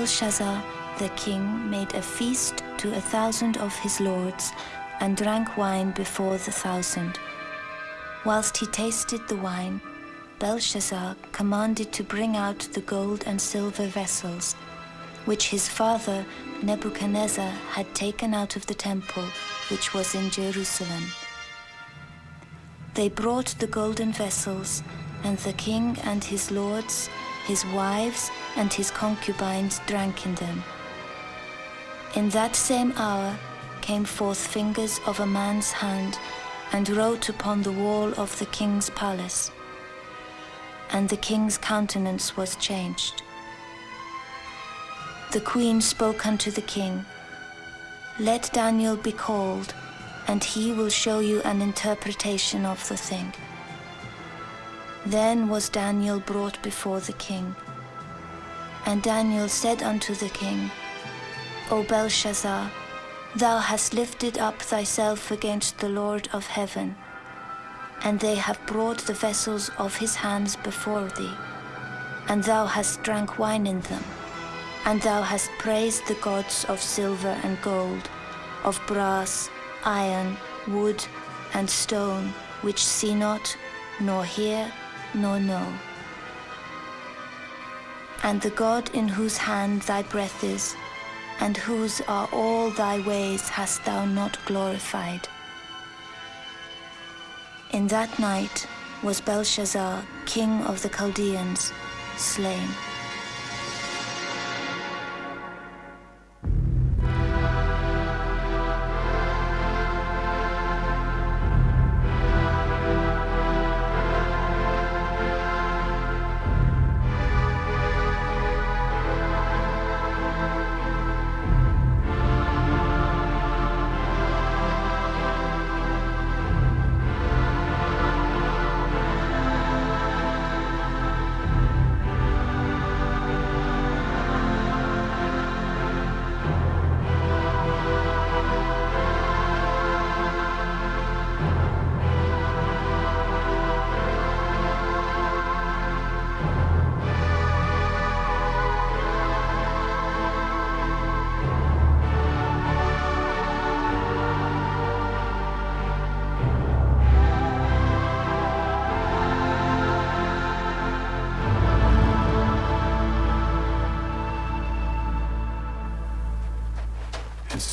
Belshazzar, the king, made a feast to a thousand of his lords and drank wine before the thousand. Whilst he tasted the wine, Belshazzar commanded to bring out the gold and silver vessels, which his father Nebuchadnezzar had taken out of the temple which was in Jerusalem. They brought the golden vessels, and the king and his lords, his wives, and his concubines drank in them. In that same hour came forth fingers of a man's hand and wrote upon the wall of the king's palace. And the king's countenance was changed. The queen spoke unto the king, Let Daniel be called, and he will show you an interpretation of the thing. Then was Daniel brought before the king. And Daniel said unto the king, O Belshazzar, thou hast lifted up thyself against the Lord of heaven, and they have brought the vessels of his hands before thee, and thou hast drank wine in them. And thou hast praised the gods of silver and gold, of brass, iron, wood, and stone, which see not, nor hear, nor know. And the God in whose hand thy breath is, and whose are all thy ways hast thou not glorified. In that night was Belshazzar, king of the Chaldeans, slain.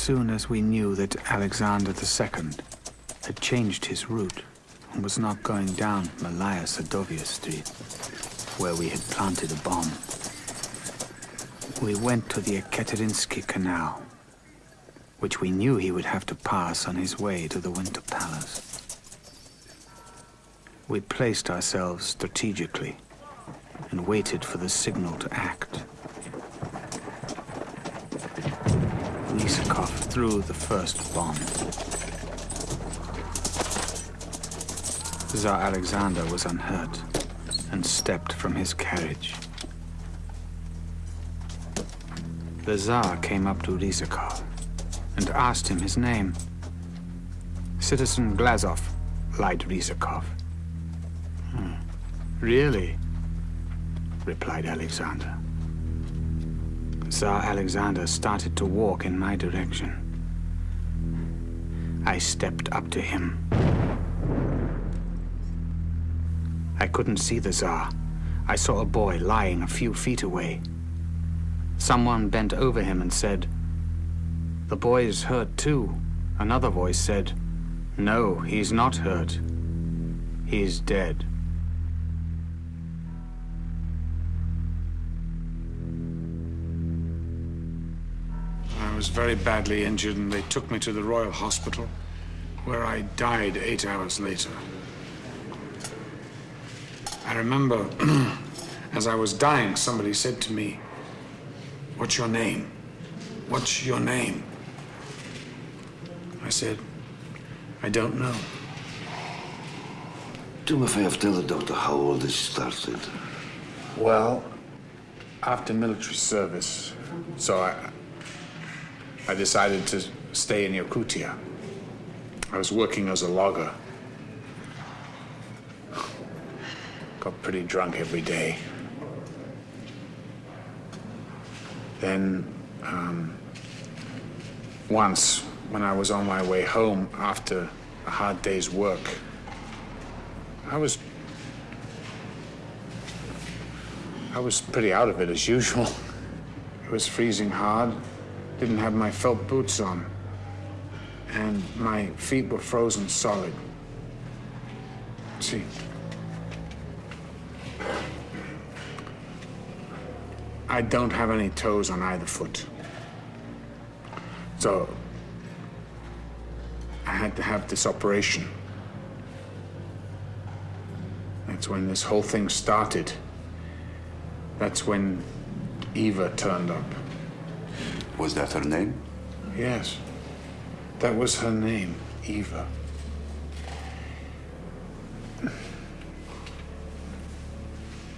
Soon as we knew that Alexander II had changed his route and was not going down Malaya Sadovaya Street, where we had planted a bomb, we went to the Ekaterinski Canal, which we knew he would have to pass on his way to the Winter Palace. We placed ourselves strategically and waited for the signal to act. Lysakov threw the first bomb. Tsar Alexander was unhurt and stepped from his carriage. The Tsar came up to Lysakov and asked him his name. Citizen Glazov, lied Lysakov. Hmm. Really? replied Alexander. Tsar Alexander started to walk in my direction. I stepped up to him. I couldn't see the Tsar. I saw a boy lying a few feet away. Someone bent over him and said, The boy is hurt too. Another voice said, No, he's not hurt. He's dead. Was very badly injured and they took me to the Royal Hospital, where I died eight hours later. I remember, as I was dying, somebody said to me, What's your name? What's your name? I said, I don't know. Do me a favor, tell the doctor how all this started. Well, after military service, so I, I decided to stay in Yakutia. I was working as a logger. Got pretty drunk every day. Then, um, once, when I was on my way home after a hard day's work, I was. I was pretty out of it as usual. It was freezing hard, didn't have my felt boots on, and my feet were frozen solid. See, I don't have any toes on either foot. So I had to have this operation. That's when this whole thing started. That's when Eva turned up. Was that her name? Yes. That was her name, Eva.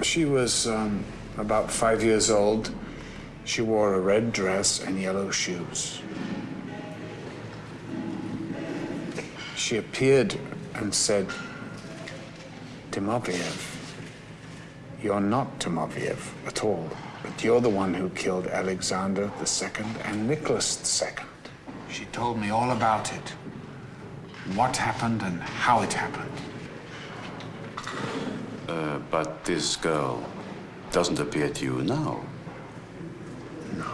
She was um, about five years old. She wore a red dress and yellow shoes. She appeared and said, Timofeyev, you're not Timofeyev at all, but you're the one who killed Alexander II and Nicholas II. She told me all about it, what happened and how it happened. Uh, but this girl doesn't appear to you now. No.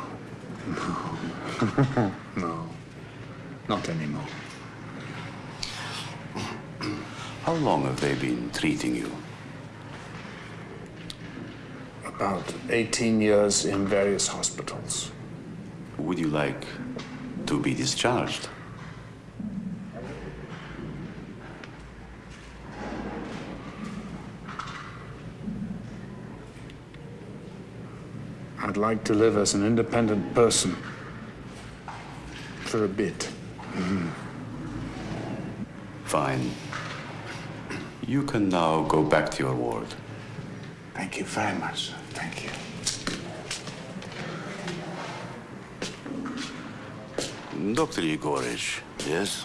No. no. Not anymore. How long have they been treating you? About 18 years in various hospitals. Would you like to be discharged? I'd like to live as an independent person for a bit. Mm. Fine. You can now go back to your ward. Thank you very much. Thank you. Dr. Yegorich, Yes?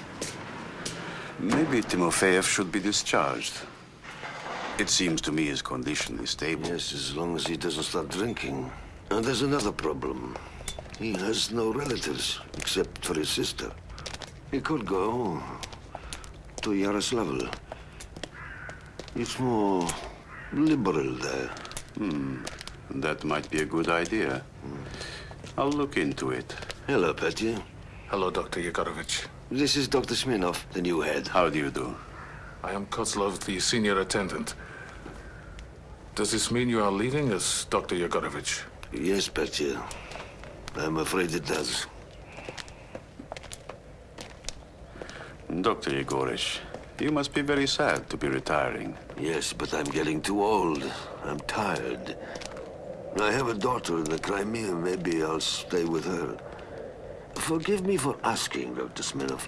maybe Timofeyev should be discharged. It seems to me his condition is stable. Yes, as long as he doesn't start drinking. And there's another problem. He has no relatives, except for his sister. He could go to Yaroslavl. It's more liberal there. Hmm. That might be a good idea. I'll look into it. Hello, Petya. Hello, Dr. Yegorovich. This is Dr. Smirnov, the new head. How do you do? I am Kozlov, the senior attendant. Does this mean you are leaving us, Dr. Yegorovich? Yes, Petya. I'm afraid it does. Dr. Yegorich, you must be very sad to be retiring. Yes, but I'm getting too old. I'm tired. I have a daughter in the Crimea. Maybe I'll stay with her. Forgive me for asking, Dr. Smirnov,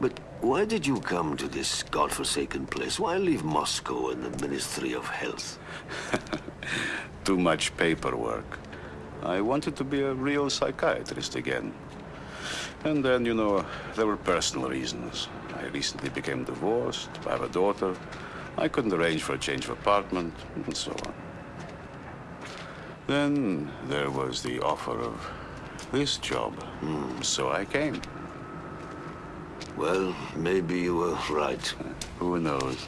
but why did you come to this godforsaken place? Why leave Moscow and the Ministry of Health? Too much paperwork. I wanted to be a real psychiatrist again. And then, you know, there were personal reasons. I recently became divorced. I have a daughter. I couldn't arrange for a change of apartment, and so on. Then there was the offer of this job. Hmm, so I came. Well, maybe you were right. Who knows?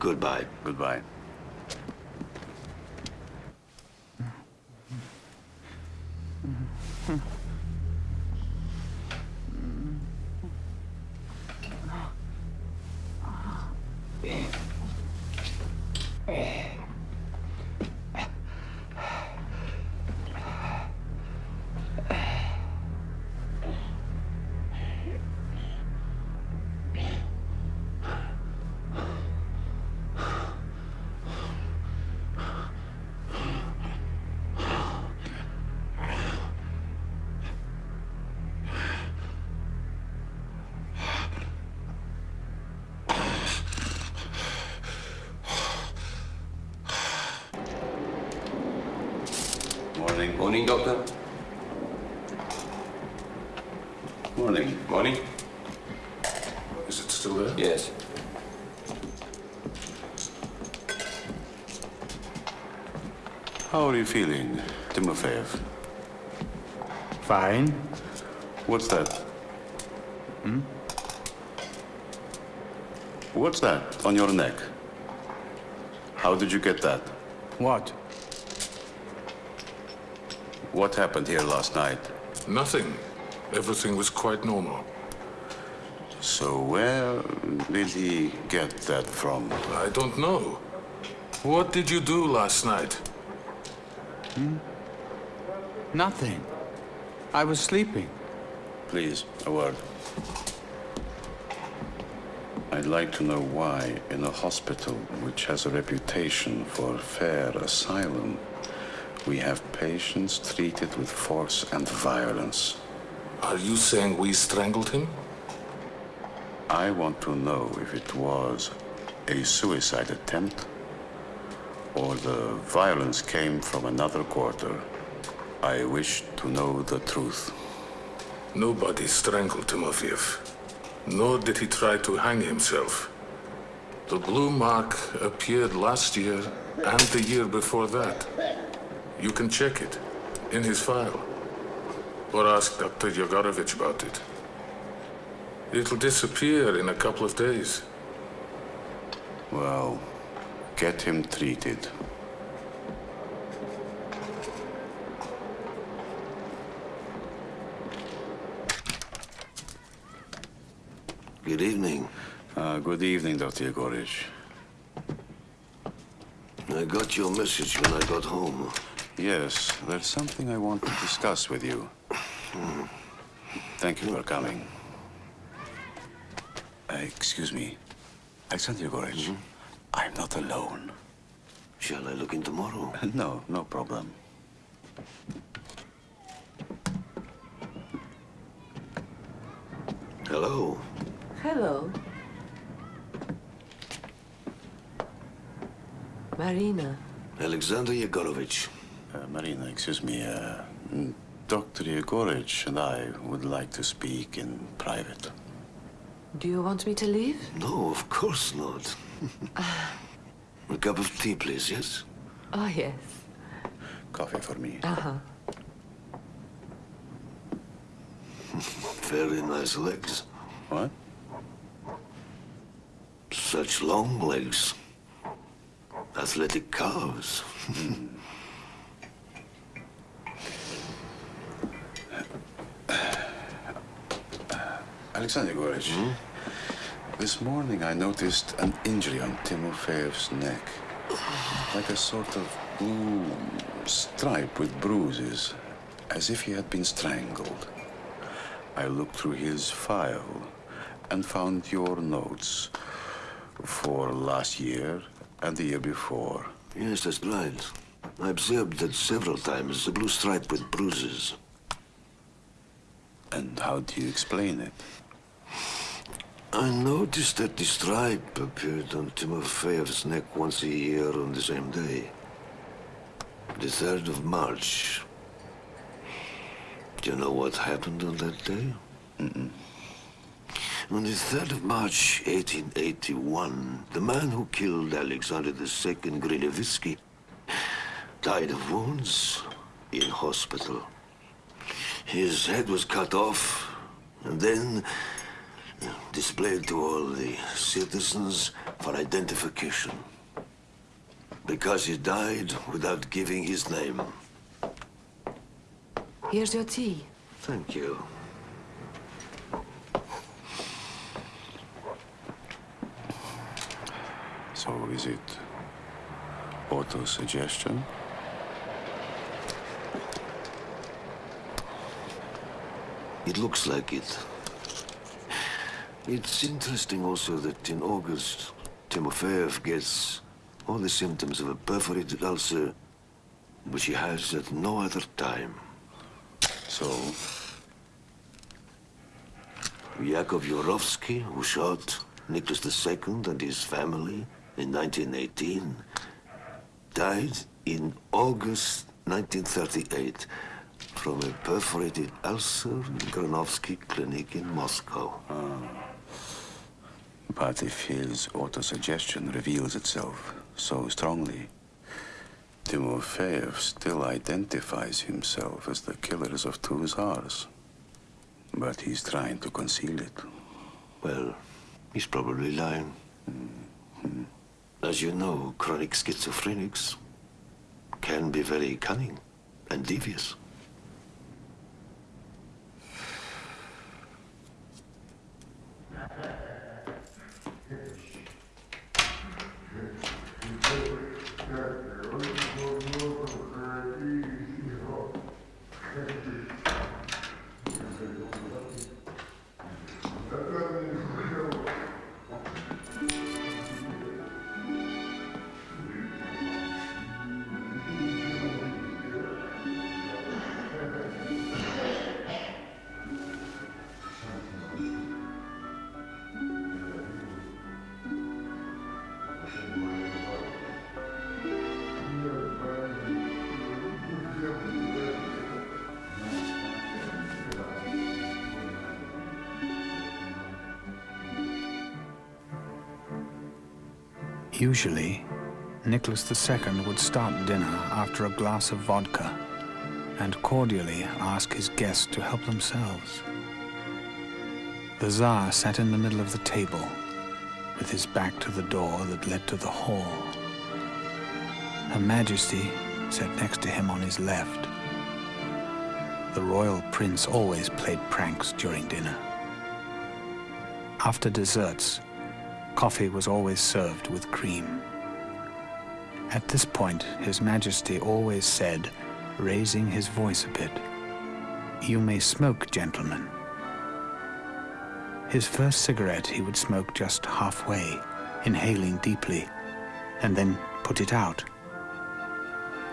Goodbye. Goodbye. On your neck? How did you get that? What? What happened here last night? Nothing. Everything was quite normal. So where did he get that from? I don't know. What did you do last night? Hmm? Nothing. I was sleeping. Please, a word. I'd like to know why, in a hospital which has a reputation for fair asylum, we have patients treated with force and violence. Are you saying we strangled him? I want to know if it was a suicide attempt or the violence came from another quarter. I wish to know the truth. Nobody strangled Timofeyev. Nor did he try to hang himself. The blue mark appeared last year and the year before that. You can check it in his file. Or ask Dr. Yegorovich about it. It'll disappear in a couple of days. Well, get him treated. Good evening. Uh, good evening, Dr. Yegorich. I got your message when I got home. Yes, there's something I want to discuss with you. Thank you for coming. Uh, excuse me. Alexander Yegorich, I'm not alone. Shall I look in tomorrow? No, no problem. Hello. Hello. Marina. Alexander Yegorovich. Uh, Marina, excuse me. Uh, mm, Dr. Yegorich and I would like to speak in private. Do you want me to leave? No, of course not. A cup of tea, please, yes? Oh, yes. Coffee for me. Uh-huh. Very nice legs. What? Such long legs. Athletic calves. Alexander Yegorich, hmm? this morning I noticed an injury on Timofeyev's neck. Like a sort of blue stripe with bruises, as if he had been strangled. I looked through his file and found your notes for last year and the year before. Yes, that's right. I observed that several times, the blue stripe with bruises. And how do you explain it? I noticed that the stripe appeared on Timofeyev's neck once a year on the same day. The 3rd of March. Do you know what happened on that day? Mm-mm. On the 3rd of March, 1881, the man who killed Alexander II Grinevitsky died of wounds in hospital. His head was cut off and then displayed to all the citizens for identification. Because he died without giving his name. Here's your tea. Thank you. So is it auto-suggestion? It looks like it. It's interesting also that in August, Timofeyev gets all the symptoms of a perforated ulcer, which he has at no other time. So, Yakov Yurovsky, who shot Nicholas II and his family in 1918, died in August 1938 from a perforated ulcer in Granovsky Clinic in Moscow. Ah. but if his auto-suggestion reveals itself so strongly, Timofeyev still identifies himself as the killers of two Tsars. But he's trying to conceal it. Well, he's probably lying. Mm-hmm. As you know, chronic schizophrenics can be very cunning and devious. Usually, Nicholas II would start dinner after a glass of vodka and cordially ask his guests to help themselves. The Tsar sat in the middle of the table with his back to the door that led to the hall. Her Majesty sat next to him on his left. The royal prince always played pranks during dinner. After desserts, coffee was always served with cream. At this point, His Majesty always said, raising his voice a bit, You may smoke, gentlemen. His first cigarette he would smoke just halfway, inhaling deeply, and then put it out.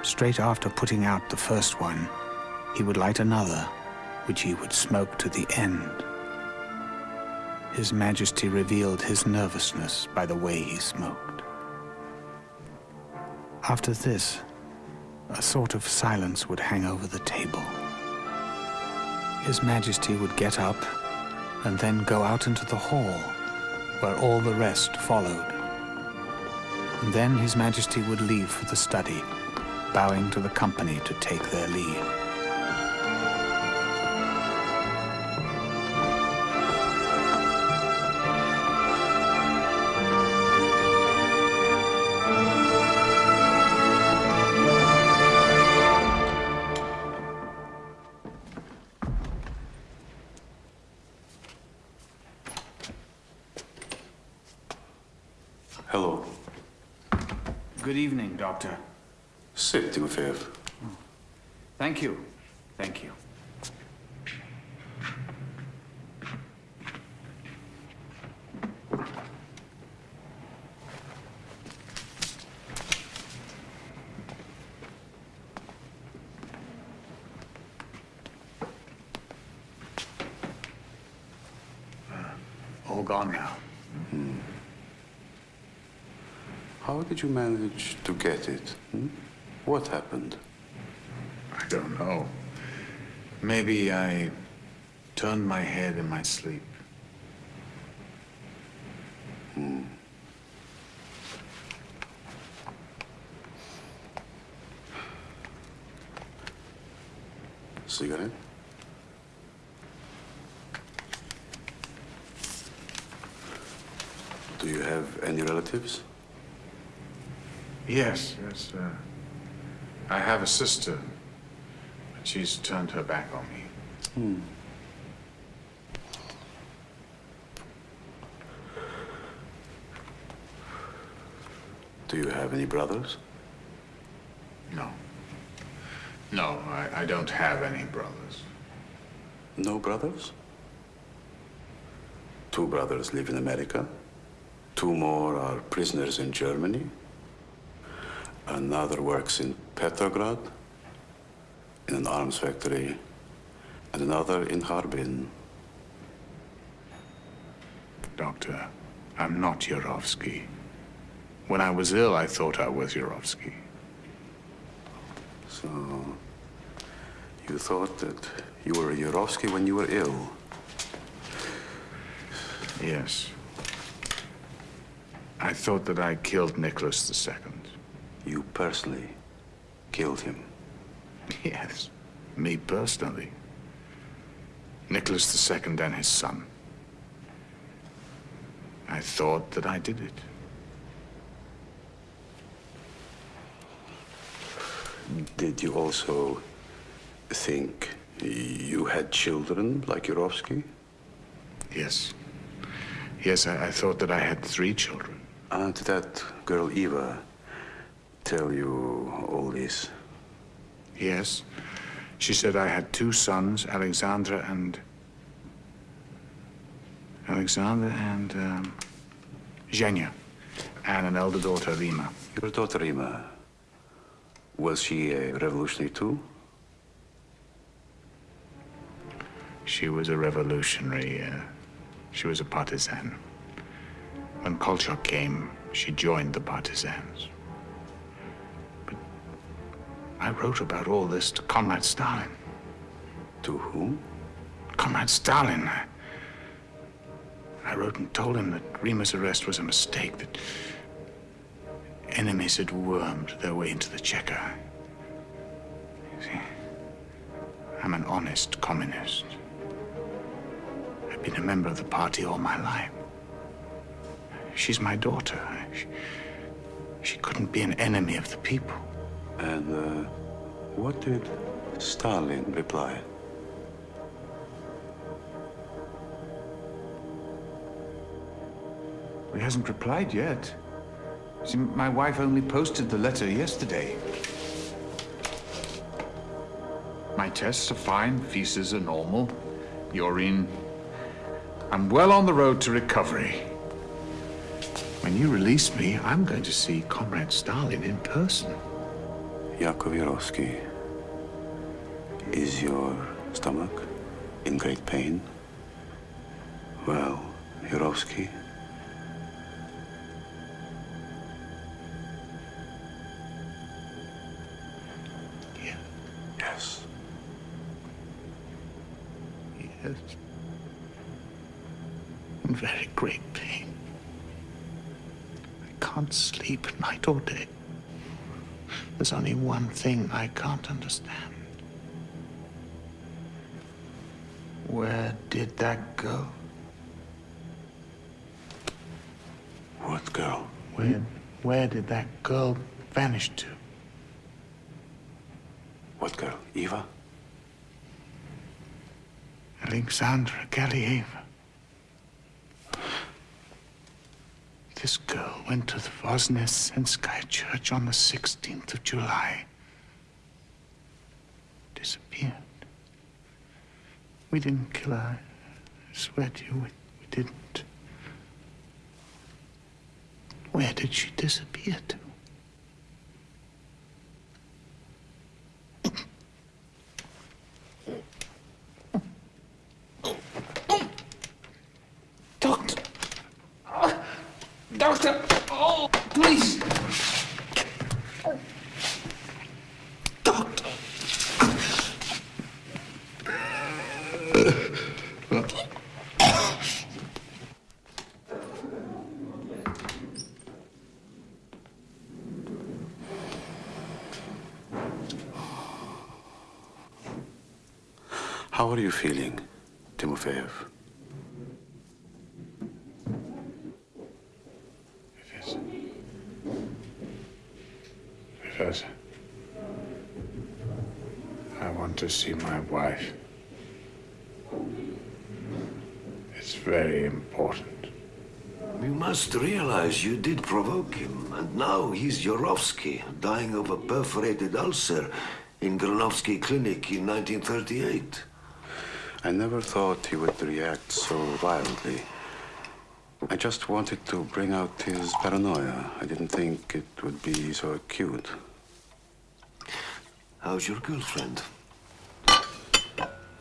Straight after putting out the first one, he would light another, which he would smoke to the end. His Majesty revealed his nervousness by the way he smoked. After this, a sort of silence would hang over the table. His Majesty would get up and then go out into the hall, where all the rest followed. And then His Majesty would leave for the study, bowing to the company to take their leave. Did you manage to get it? hmm? What happened? I don't know. Maybe I turned my head in my sleep. Cigarette? Do you have any relatives? Yes, yes. Uh, I have a sister, but she's turned her back on me. Do you have any brothers? No. No, I, I don't have any brothers. No brothers? Two brothers live in America. Two more are prisoners in Germany. Another works in Petrograd, in an arms factory, and another in Harbin. Doctor, I'm not Yurovsky. When I was ill, I thought I was Yurovsky. So, you thought that you were Yurovsky when you were ill? Yes. I thought that I killed Nicholas II. You personally? killed him. Yes, me personally. Nicholas II and his son. I thought that I did it. Did you also think you had children like Yurovsky? Yes. Yes, I, I thought that I had three children. Uh, did that girl Eva tell you all this? Yes. She said I had two sons, Alexandra and... Alexander and, um, Zhenya, and an elder daughter, Rima. Your daughter Rima, was she a revolutionary too? She was a revolutionary. Uh, she was a partisan. When Kolchak came, she joined the partisans. I wrote about all this to Comrade Stalin. To whom? Comrade Stalin. I, wrote and told him that Rima's arrest was a mistake, that enemies had wormed their way into the Cheka. See, I'm an honest communist. I've been a member of the party all my life. She's my daughter. She, she couldn't be an enemy of the people. And uh, what did Stalin reply? He hasn't replied yet. See, my wife only posted the letter yesterday. My tests are fine, feces are normal, urine. I'm well on the road to recovery. When you release me, I'm going to see Comrade Stalin in person. Yakov is your stomach in great pain? Well, Yurovsky, yes. Yes. In very great pain. I can't sleep night or day. There's only one thing I can't understand. Where did that go? What girl? Where, where did that girl vanish to? What girl? Eva? Alexandra Galieva. This girl went to the Voznesenskaya church on the 16th of July. Disappeared. We didn't kill her. I swear to you, we, we didn't. Where did she disappear to? Doctor! Doctor! Oh, please! Doctor! How are you feeling, Timofeyev? Professor. Professor. I want to see my wife. It's very important. You must realize you did provoke him, and now he's Yurovsky, dying of a perforated ulcer in Granovsky Clinic in 1938. I never thought he would react so violently. I just wanted to bring out his paranoia. I didn't think it would be so acute. How's your girlfriend?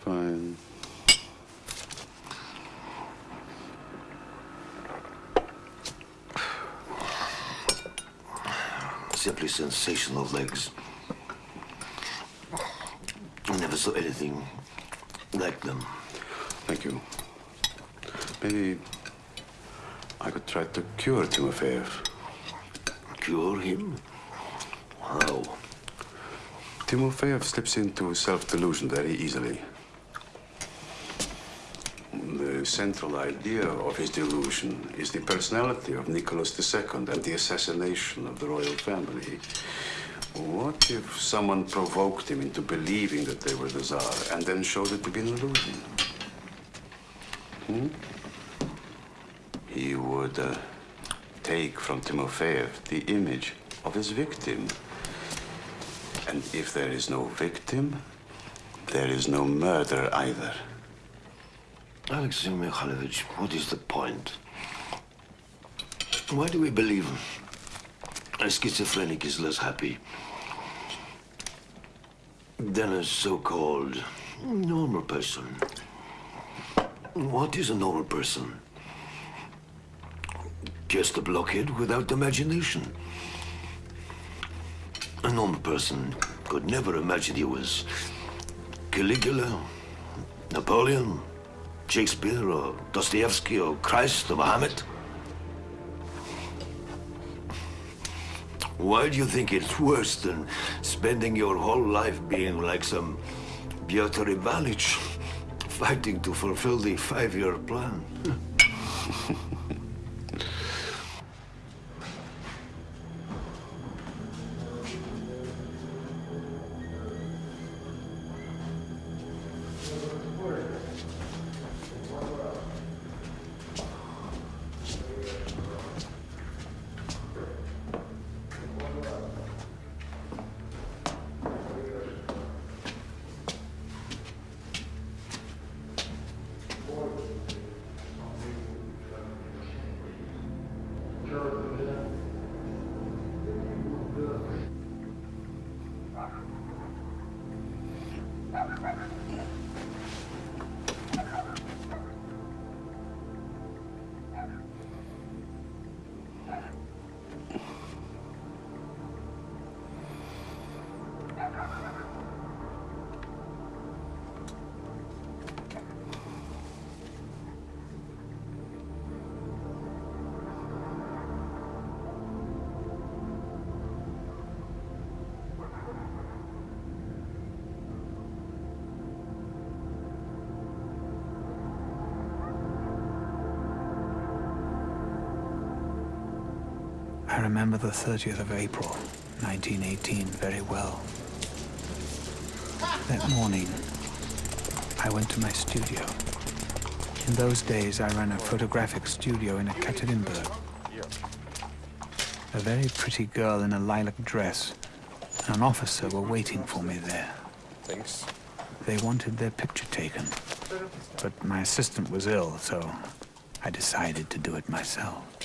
Fine. Simply sensational legs. I never saw anything like them. Thank you. Maybe I could try to cure Timofeyev. Cure him? How? Timofeyev slips into self-delusion very easily. The central idea of his delusion is the personality of Nicholas II and the assassination of the royal family. What if someone provoked him into believing that they were the Tsar and then showed it to be an illusion? Hmm? He would uh, take from Timofeyev the image of his victim. And if there is no victim, there is no murder either. Alexei Mikhailovich, what is the point? Why do we believe a schizophrenic is less happy than a so-called normal person? What is a normal person? Just a blockhead without imagination. A normal person could never imagine he was Caligula, Napoleon, Shakespeare, or Dostoevsky, or Christ, or Mohammed? Why do you think it's worse than spending your whole life being like some Piotr Ivanich, fighting to fulfill the five-year plan? remember the 30th of April, 1918, very well. That morning, I went to my studio. In those days, I ran a photographic studio in Ekaterinburg. A very pretty girl in a lilac dress and an officer were waiting for me there. Thanks. They wanted their picture taken, but my assistant was ill, so I decided to do it myself.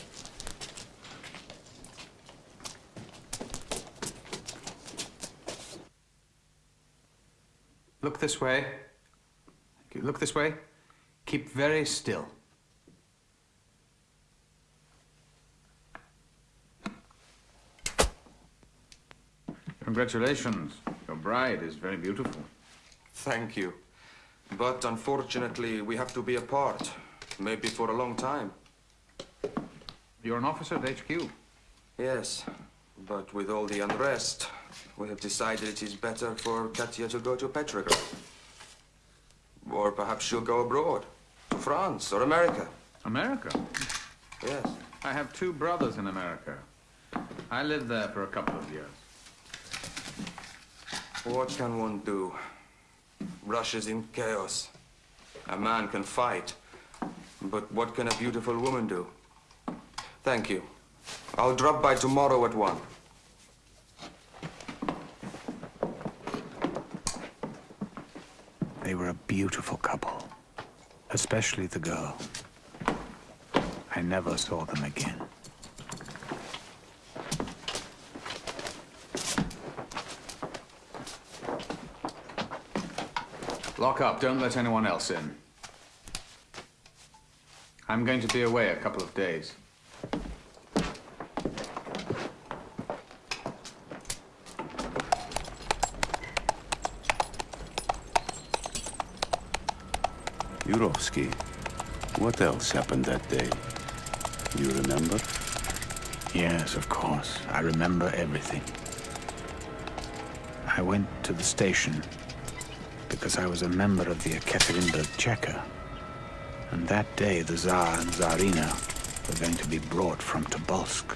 Look this way. Look this way. Keep very still. Congratulations. Your bride is very beautiful. Thank you. But unfortunately, we have to be apart. Maybe for a long time. You're an officer at HQ. Yes, but with all the unrest, we have decided it is better for Katya to go to Petrograd. Or perhaps she'll go abroad, to France or America. America? Yes. I have two brothers in America. I lived there for a couple of years. What can one do? Russia's in chaos. A man can fight, but what can a beautiful woman do? Thank you. I'll drop by tomorrow at one. They were a beautiful couple, especially the girl. I never saw them again. Lock up. Don't let anyone else in. I'm going to be away a couple of days. Yurovsky, what else happened that day? You remember? Yes, of course. I remember everything. I went to the station because I was a member of the Ekaterinburg Cheka. And that day, the Tsar and Tsarina were going to be brought from Tobolsk.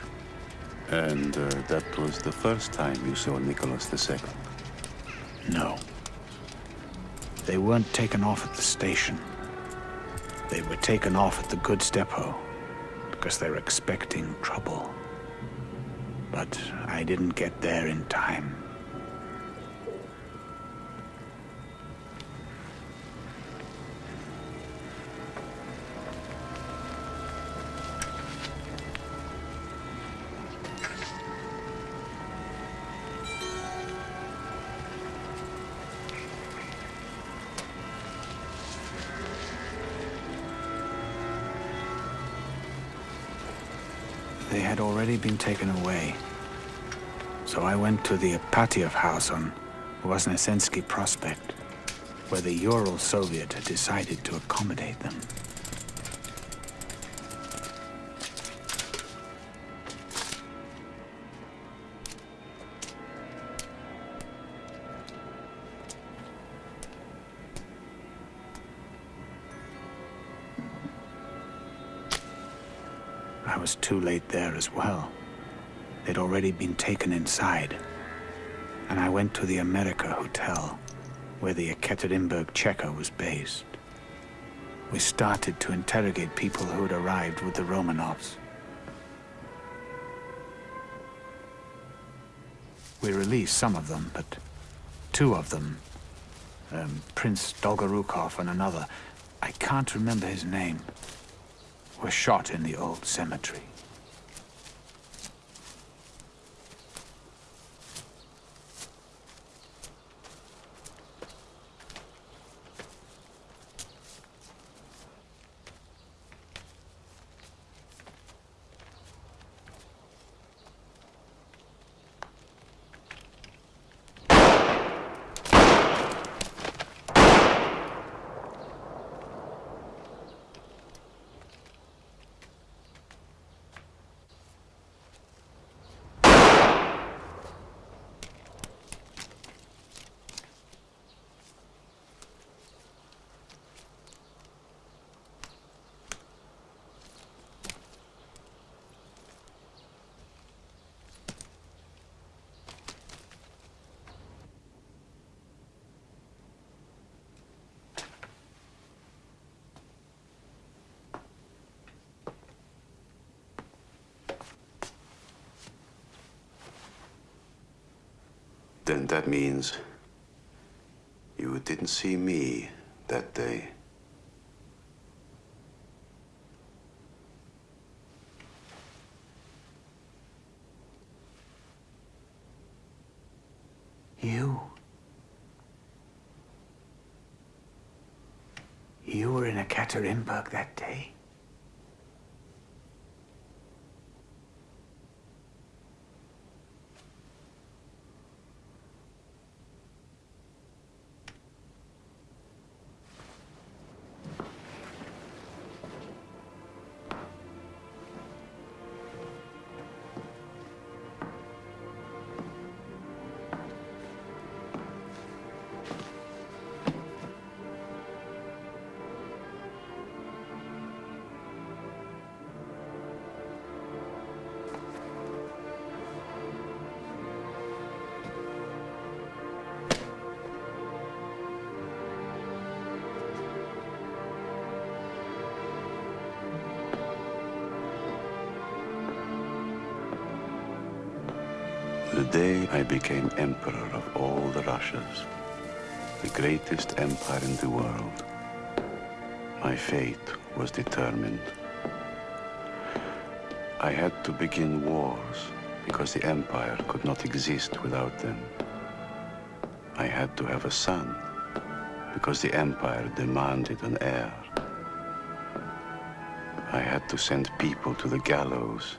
And uh, that was the first time you saw Nicholas II? No. They weren't taken off at the station. They were taken off at the goods depot because they were expecting trouble. But I didn't get there in time. Already been taken away. So I went to the Ipatiev house on Voznesensky Prospect, where the Ural Soviet had decided to accommodate them. Was too late there as well. They'd already been taken inside. And I went to the America Hotel, where the Ekaterinburg Cheka was based. We started to interrogate people who had arrived with the Romanovs. We released some of them, but two of them, um, Prince Dolgorukov and another, I can't remember his name, were shot in the old cemetery. Then that means you didn't see me that day. You? You were in a Ekaterinburg that day? Day I became emperor of all the Russias, the greatest empire in the world, my fate was determined. I had to begin wars because the empire could not exist without them. I had to have a son because the empire demanded an heir. I had to send people to the gallows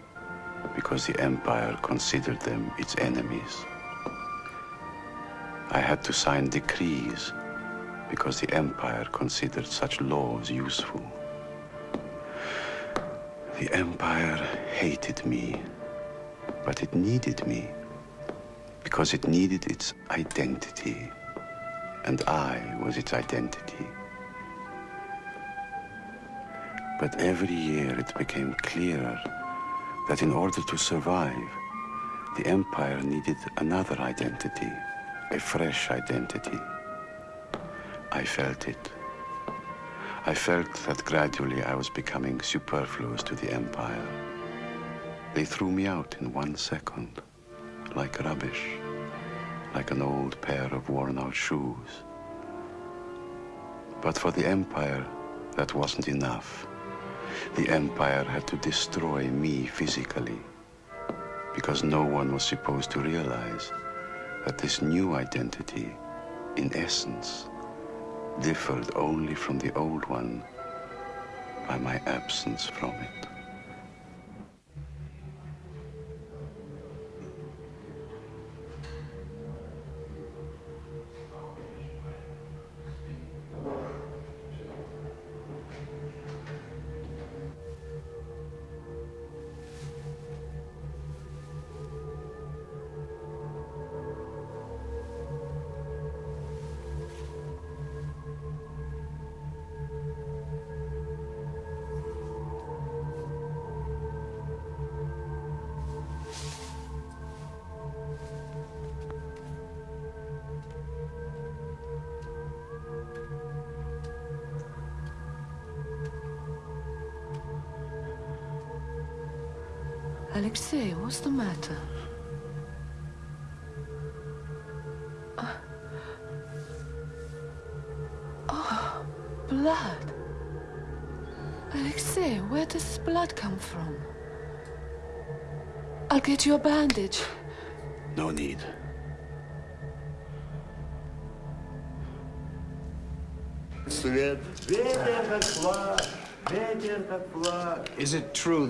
because the empire considered them its enemies. I had to sign decrees because the empire considered such laws useful. The empire hated me, but it needed me because it needed its identity, and I was its identity. But every year it became clearer that in order to survive, the empire needed another identity, a fresh identity. I felt it. I felt that gradually I was becoming superfluous to the empire. They threw me out in one second, like rubbish, like an old pair of worn-out shoes. But for the empire, that wasn't enough. The empire had to destroy me physically, because no one was supposed to realize that this new identity, in essence, differed only from the old one by my absence from it.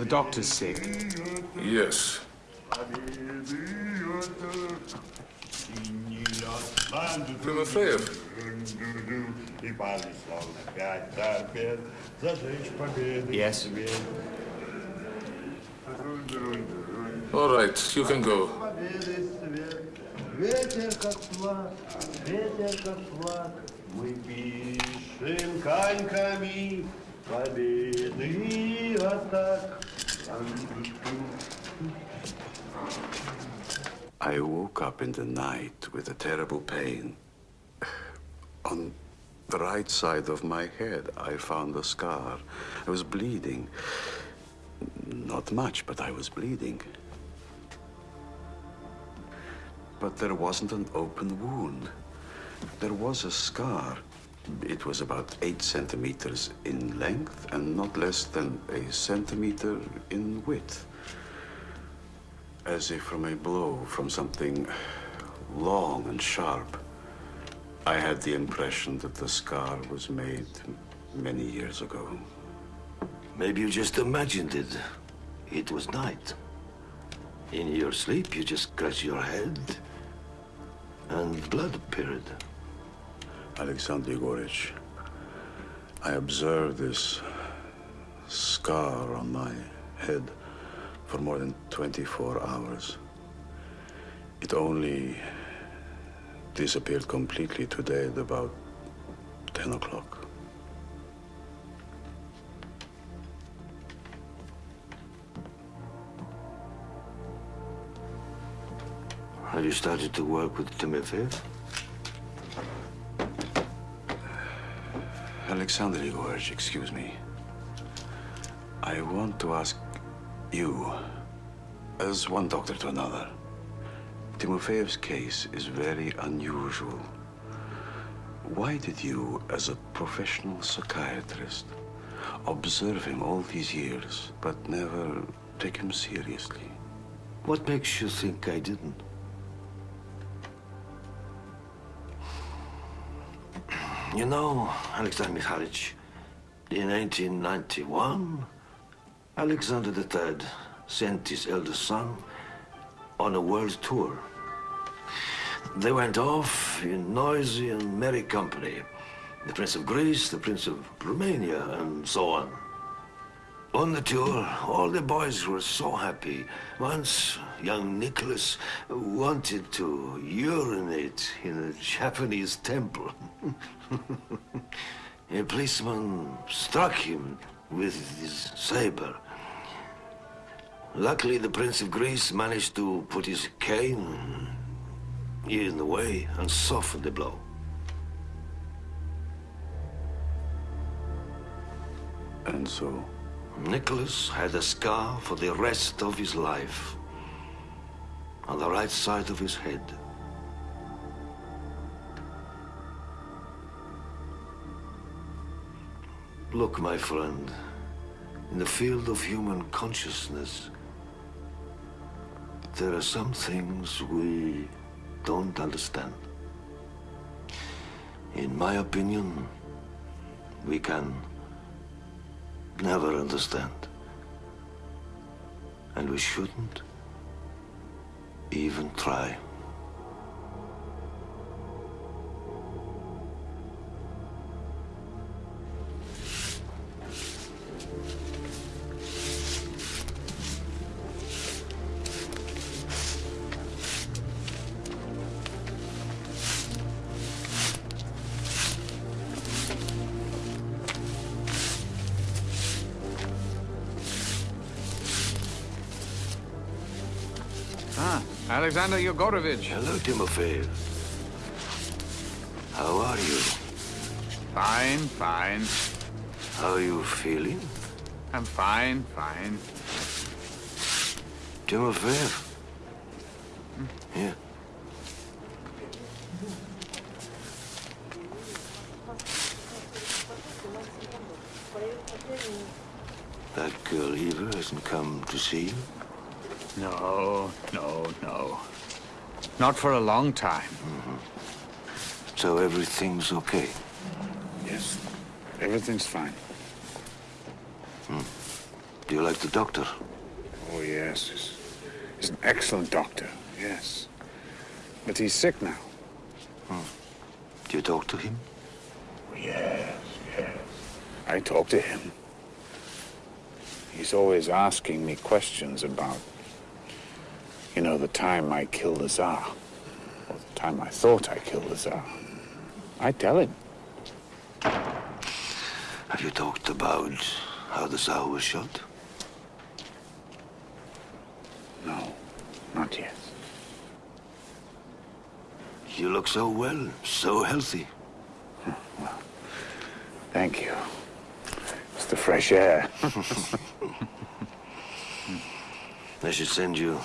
doctor's sick? Yes. Тимофеев. Yes. All right, you can go. Ветер как флаг, ветер как флаг, мы пишем коньками победы и атак. I woke up in the night with a terrible pain. On the right side of my head, I found a scar. I was bleeding. Not much, but I was bleeding. But there wasn't an open wound. There was a scar. It was about eight centimeters in length and not less than a centimeter in width. As if from a blow, from something long and sharp. I had the impression that the scar was made many years ago. Maybe you just imagined it. It was night. In your sleep, you just scratched your head, and blood appeared. Alexander Igorich, I observed this scar on my head for more than 24 hours. It only disappeared completely today at about 10 o'clock. Have you started to work with Timofeyev? Alexander Igorich, excuse me. I want to ask you, as one doctor to another, Timofeyev's case is very unusual. Why did you, as a professional psychiatrist, observe him all these years, but never take him seriously? What makes you think I didn't? You know, Alexander Mikhailovich, in 1891, Alexander III sent his eldest son on a world tour. They went off in noisy and merry company. The Prince of Greece, the Prince of Romania, and so on. On the tour, all the boys were so happy. Once, young Nicholas wanted to urinate in a Japanese temple. a policeman struck him with his saber. Luckily, the Prince of Greece managed to put his cane in the way and soften the blow. And so? Nicholas had a scar for the rest of his life on the right side of his head. Look, my friend, in the field of human consciousness, there are some things we don't understand. In my opinion, we can never understand. And we shouldn't even try. Ah, Alexander Yegorovich. Hello, Timofeyev. How are you? Fine, fine. How are you feeling? I'm fine, fine. Timofeyev? Here. That girl Eva hasn't come to see you? No, no, no. Not for a long time. Mm-hmm. So everything's okay? Yes, everything's fine. Hmm. Do you like the doctor? Oh, yes. He's, he's an excellent doctor, yes. But he's sick now. Hmm. Do you talk to him? Oh, yes, yes. I talk to him. He's always asking me questions about, you know, the time I killed the Tsar, or the time I thought I killed the Tsar. I tell him. Have you talked about how the Tsar was shot? No, not yet. You look so well, so healthy. Well, Thank you. It's the fresh air. I should send you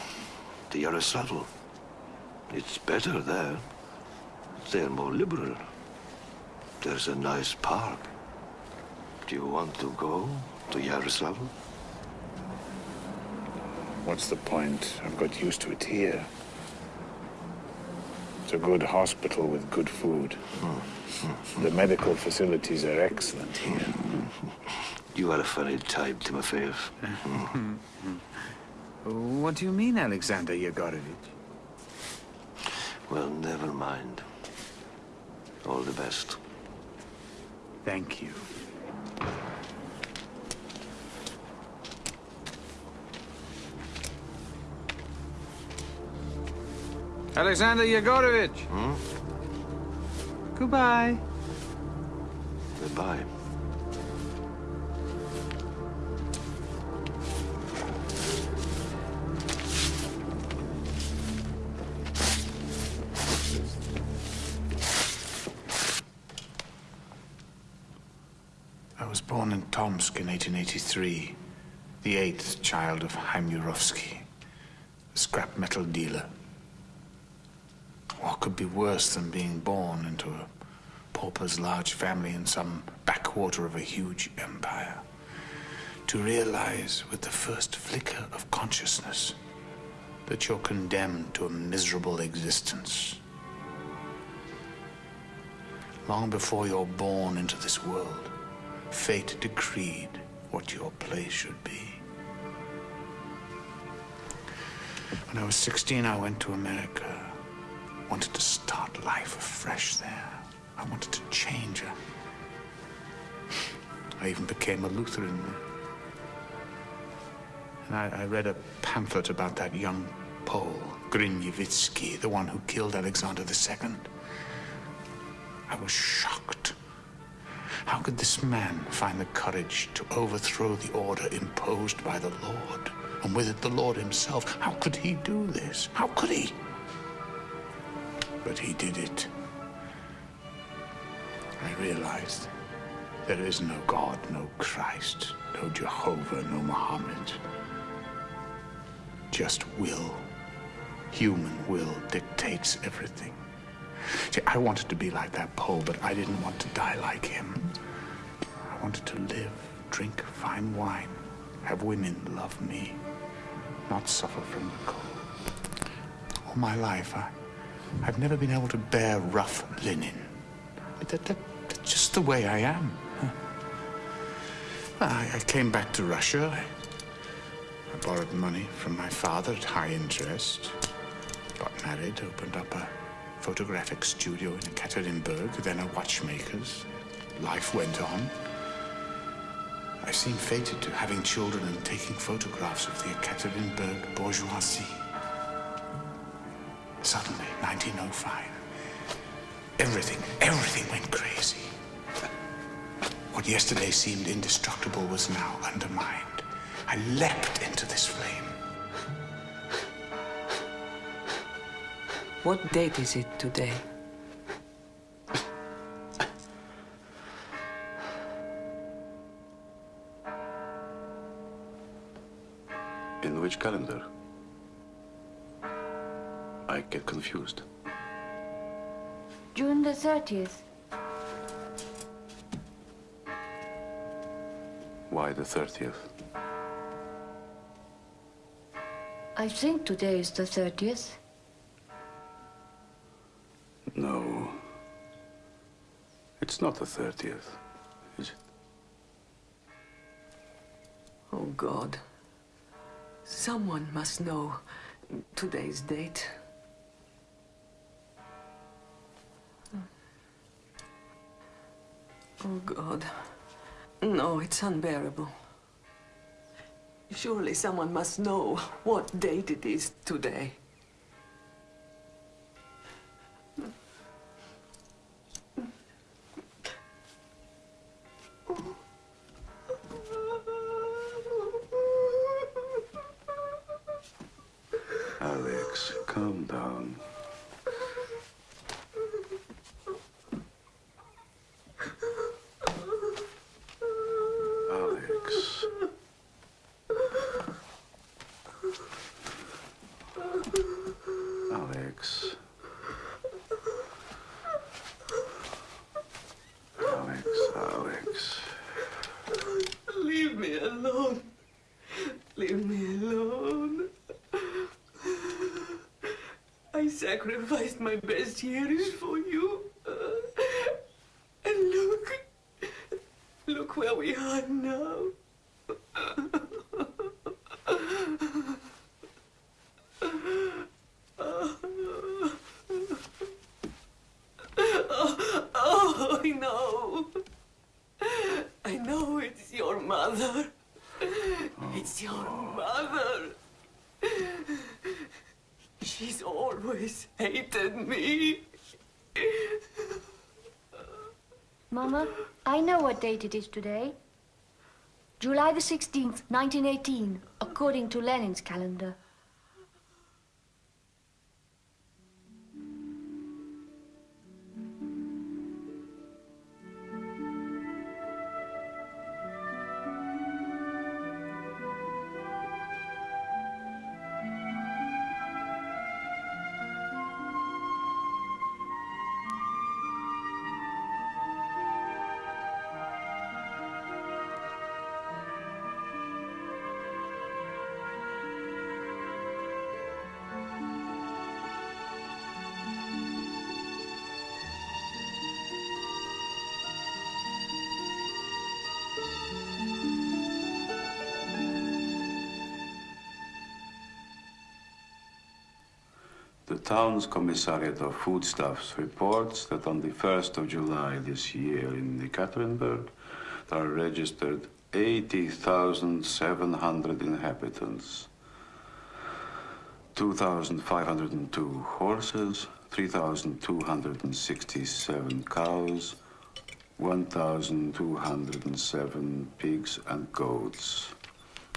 to Yaroslavl. It's better there. They're more liberal. There's a nice park. Do you want to go to Yaroslavl? What's the point? I've got used to it here. It's a good hospital with good food. Hmm. The medical facilities are excellent here. You are a funny type, Timofeyev. Hmm. What do you mean, Alexander Yegorovich? Well, never mind. All the best. Thank you. Alexander Yegorovich. Hmm? Goodbye. Goodbye. Born in Tomsk in 1883, the eighth child of Haim Yurovsky, a scrap metal dealer. What could be worse than being born into a pauper's large family in some backwater of a huge empire? To realize with the first flicker of consciousness that you're condemned to a miserable existence. Long before you're born into this world, fate decreed what your place should be. When I was 16, I went to America. Wanted to start life afresh there. I wanted to change her. I even became a Lutheran. I, I read a pamphlet about that young Pole, Grinevitsky, the one who killed Alexander II. I was shocked. How could this man find the courage to overthrow the order imposed by the Lord? And with it, the Lord himself. How could he do this? How could he? But he did it. I realized there is no God, no Christ, no Jehovah, no Muhammad. Just will. Human will dictates everything. See, I wanted to be like that Pole, but I didn't want to die like him. I wanted to live, drink fine wine, have women love me, not suffer from the cold. All my life, I, I've never been able to bear rough linen. That, that, that's just the way I am. I, I came back to Russia. I, I borrowed money from my father at high interest. Got married, opened up a photographic studio in Ekaterinburg, then a watchmaker's. Life went on. I seemed fated to having children and taking photographs of the Ekaterinburg bourgeoisie. Suddenly, 1905, everything, everything went crazy. What yesterday seemed indestructible was now undermined. I leapt into this flame. What date is it today? In which calendar? I get confused. June the 30th. Why the 30th? I think today is the 30th. No. It's not the 30th, is it? Oh, God. Someone must know today's date. Oh, God. No, it's unbearable. Surely someone must know what date it is today. Calm down. Alex. Alex. Alex, Alex. Leave me alone. Leave me alone. I sacrificed my best years for you. and look, look where we are now. Oh, oh, I know. I know it's your mother. It's your mother. She's always hated me. Mama, I know what date it is today. July the 16th, 1918, according to Lenin's calendar. The town's commissariat of foodstuffs reports that on the 1st of July this year in Ekaterinburg, there are registered 80,700 inhabitants. 2,502 horses, 3,267 cows, 1,207 pigs and goats.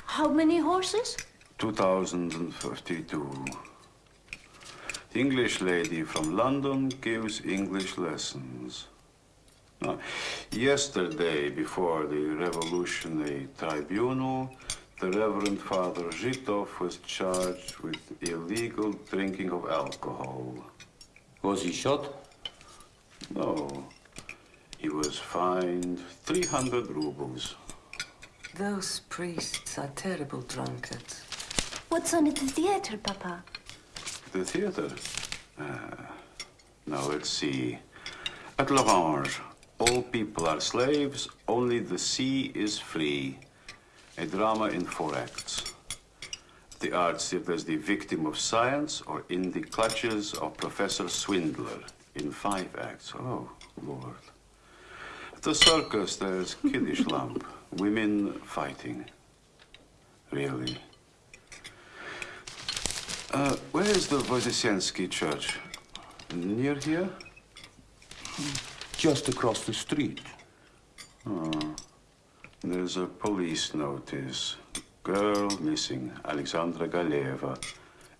How many horses? 2052. The English lady from London gives English lessons. Now, yesterday, before the Revolutionary Tribunal, the Reverend Father Zhitov was charged with illegal drinking of alcohol. Was he shot? No. He was fined 300 rubles. Those priests are terrible drunkards. What's on at the theater, Papa? The theater? Ah, now let's see. At L'Orange, all people are slaves, only the sea is free. A drama in four acts. The arts there's the victim of science or in the clutches of Professor Swindler in five acts. Oh, Lord. At the circus, there's kiddish lamp, women fighting. Really. Uh, where is the Voznesensky church? Near here? Just across the street. Oh. There's a police notice. Girl missing, Alexandra Galeva,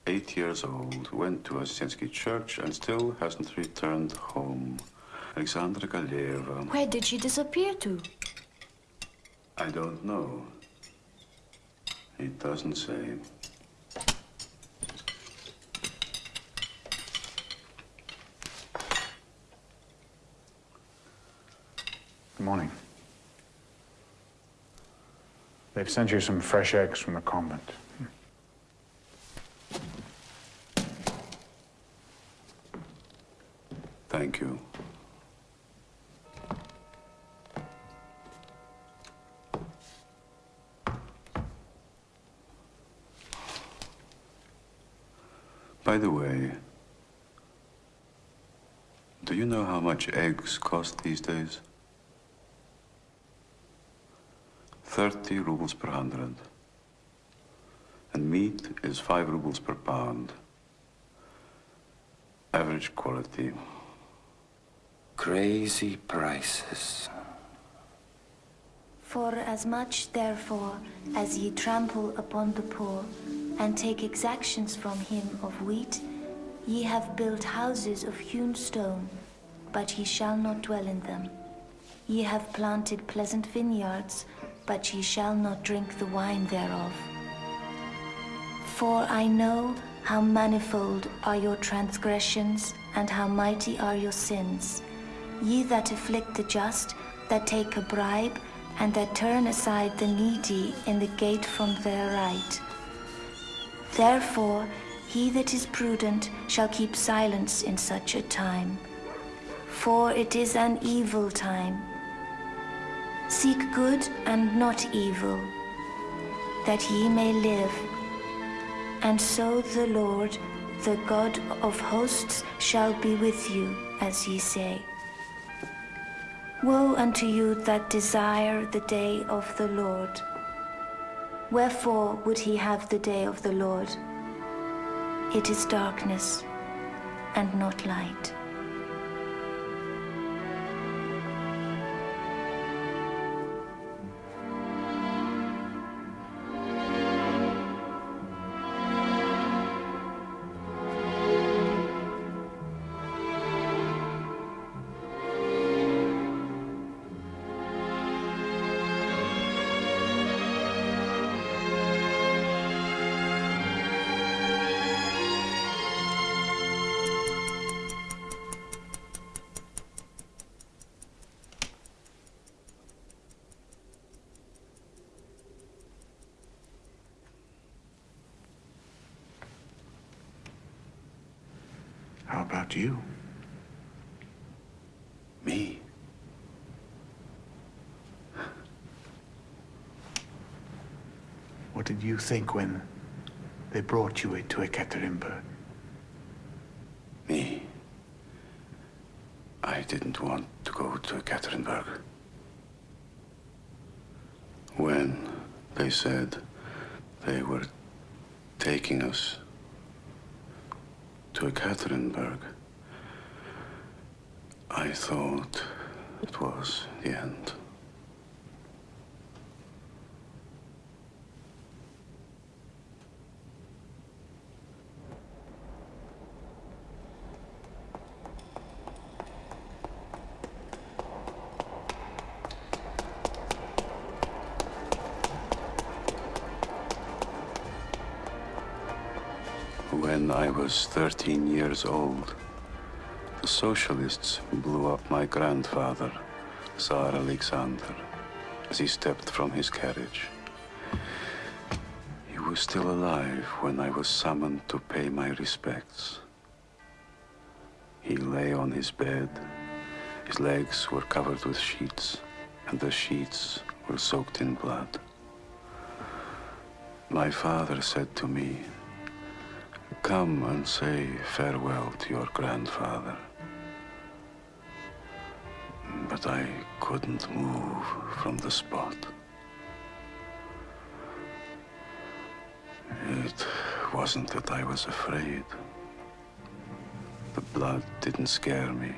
eight years old, went to Voznesensky church and still hasn't returned home. Alexandra Galeva. Where did she disappear to? I don't know. It doesn't say. Good morning. They've sent you some fresh eggs from the convent. Thank you. By the way, do you know how much eggs cost these days? 30 rubles per hundred. And meat is 5 rubles per pound. Average quality. Crazy prices. For as much, therefore, as ye trample upon the poor, and take exactions from him of wheat, ye have built houses of hewn stone, but ye shall not dwell in them. Ye have planted pleasant vineyards, but ye shall not drink the wine thereof. For I know how manifold are your transgressions, and how mighty are your sins. Ye that afflict the just, that take a bribe, and that turn aside the needy in the gate from their right. Therefore, he that is prudent shall keep silence in such a time. For it is an evil time. Seek good and not evil, that ye may live. And so the Lord, the God of hosts, shall be with you, as ye say. Woe unto you that desire the day of the Lord. Wherefore would he have the day of the Lord? It is darkness and not light. How about you? Me? What did you think when they brought you into Ekaterinburg? Me? I didn't want to go to Ekaterinburg. When they said they were taking us to Ekaterinburg, I thought it was the end. Was 13 years old, the socialists blew up my grandfather, Tsar Alexander, as he stepped from his carriage. He was still alive when I was summoned to pay my respects. He lay on his bed. His legs were covered with sheets, and the sheets were soaked in blood. My father said to me, Come and say farewell to your grandfather. But I couldn't move from the spot. It wasn't that I was afraid. The blood didn't scare me.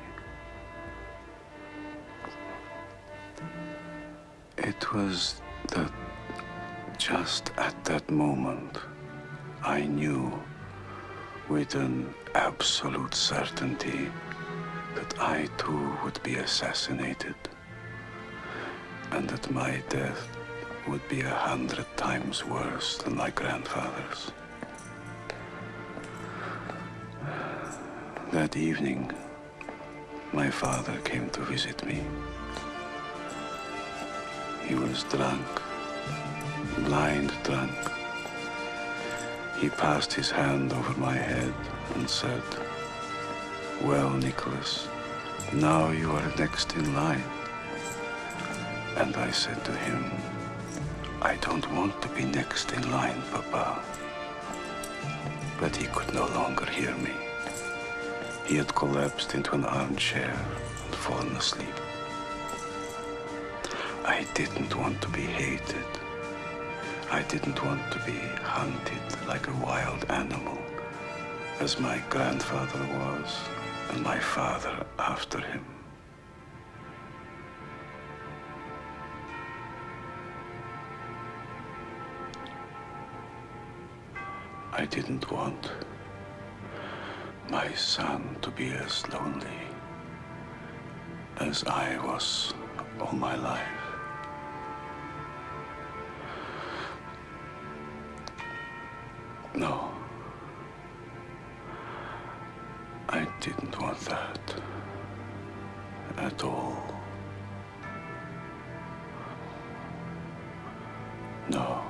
It was that just at that moment, I knew with an absolute certainty that I too would be assassinated and that my death would be a hundred times worse than my grandfather's. That evening, my father came to visit me. He was drunk, blind drunk. He passed his hand over my head and said, Well, Nicholas, now you are next in line. And I said to him, I don't want to be next in line, Papa. But he could no longer hear me. He had collapsed into an armchair and fallen asleep. I didn't want to be hated. I didn't want to be hunted like a wild animal, as my grandfather was, and my father after him. I didn't want my son to be as lonely as I was all my life. No. I didn't want that at all. No.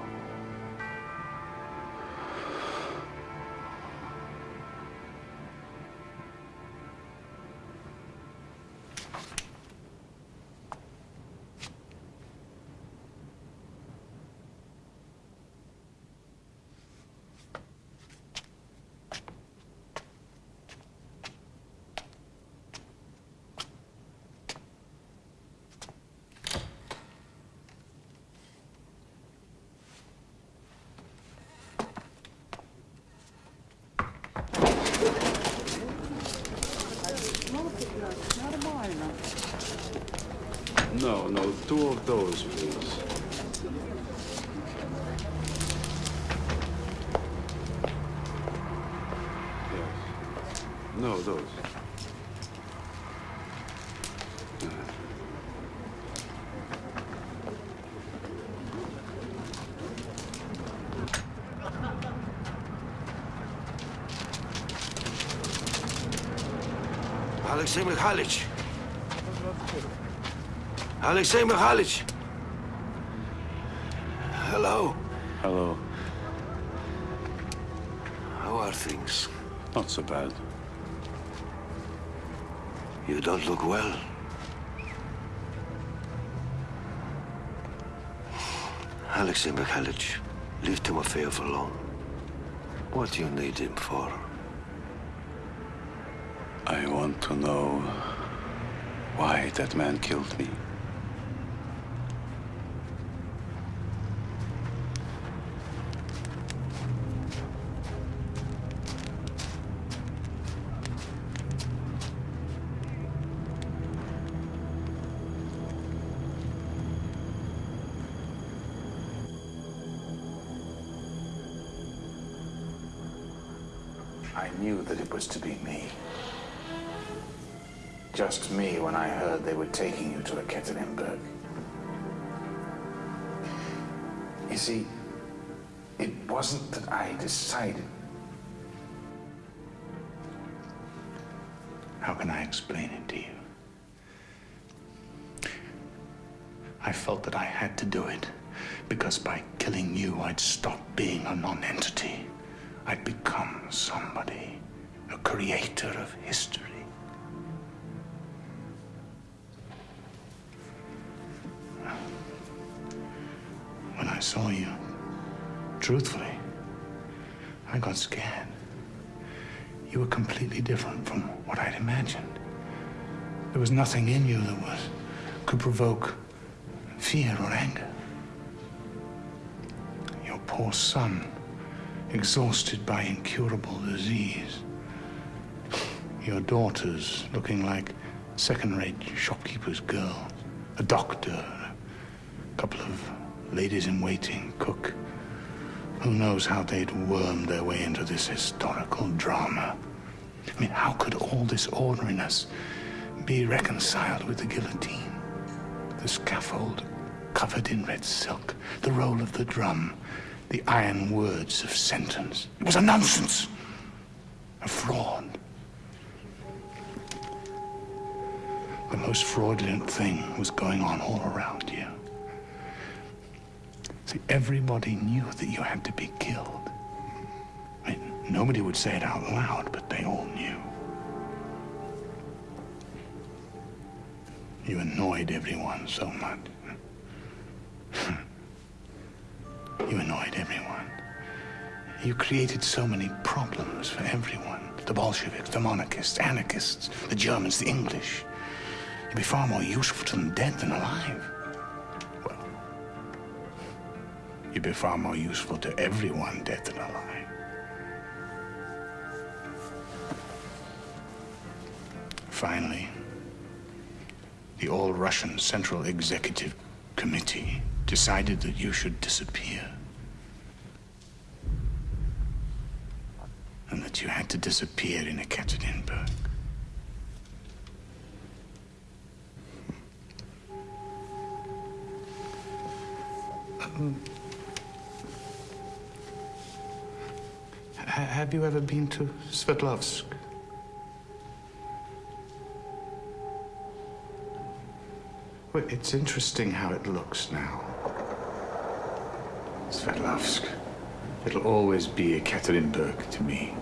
Those, please. Yes. No, those. Alexei Mikhailich. Alexei Mikhailich. Hello. Hello. How are things? Not so bad. You don't look well. Alexei Mikhailich, leave Timofeyev alone. What do you need him for? I want to know why that man killed me. Was to be me. Just me when I heard they were taking you to the Ekaterinburg. You see, it wasn't that I decided. How can I explain it to you? I felt that I had to do it because by killing you, I'd stop being a non-entity. I'd become somebody, a creator of history. When I saw you, truthfully, I got scared. You were completely different from what I'd imagined. There was nothing in you that was could provoke fear or anger. Your poor son, exhausted by incurable disease. Your daughters looking like second-rate shopkeeper's girls. A doctor, a couple of ladies in waiting, cook. Who knows how they'd wormed their way into this historical drama? I mean, how could all this ordinariness be reconciled with the guillotine? The scaffold covered in red silk, the roll of the drum, the iron words of sentence. It was a nonsense, a fraud. The most fraudulent thing was going on all around you. See, everybody knew that you had to be killed. I mean, nobody would say it out loud, but they all knew. You annoyed everyone so much. you annoyed everyone. You created so many problems for everyone. The Bolsheviks, the monarchists, anarchists, the Germans, the English. You'd be far more useful to them dead than alive. Well, you'd be far more useful to everyone dead than alive. Finally, the All-Russian Central Executive Committee decided that you should disappear. And that you had to disappear in Ekaterinburg. Mm. have you ever been to Sverdlovsk? Well, it's interesting how it looks now. Sverdlovsk. It'll always be Ekaterinburg to me.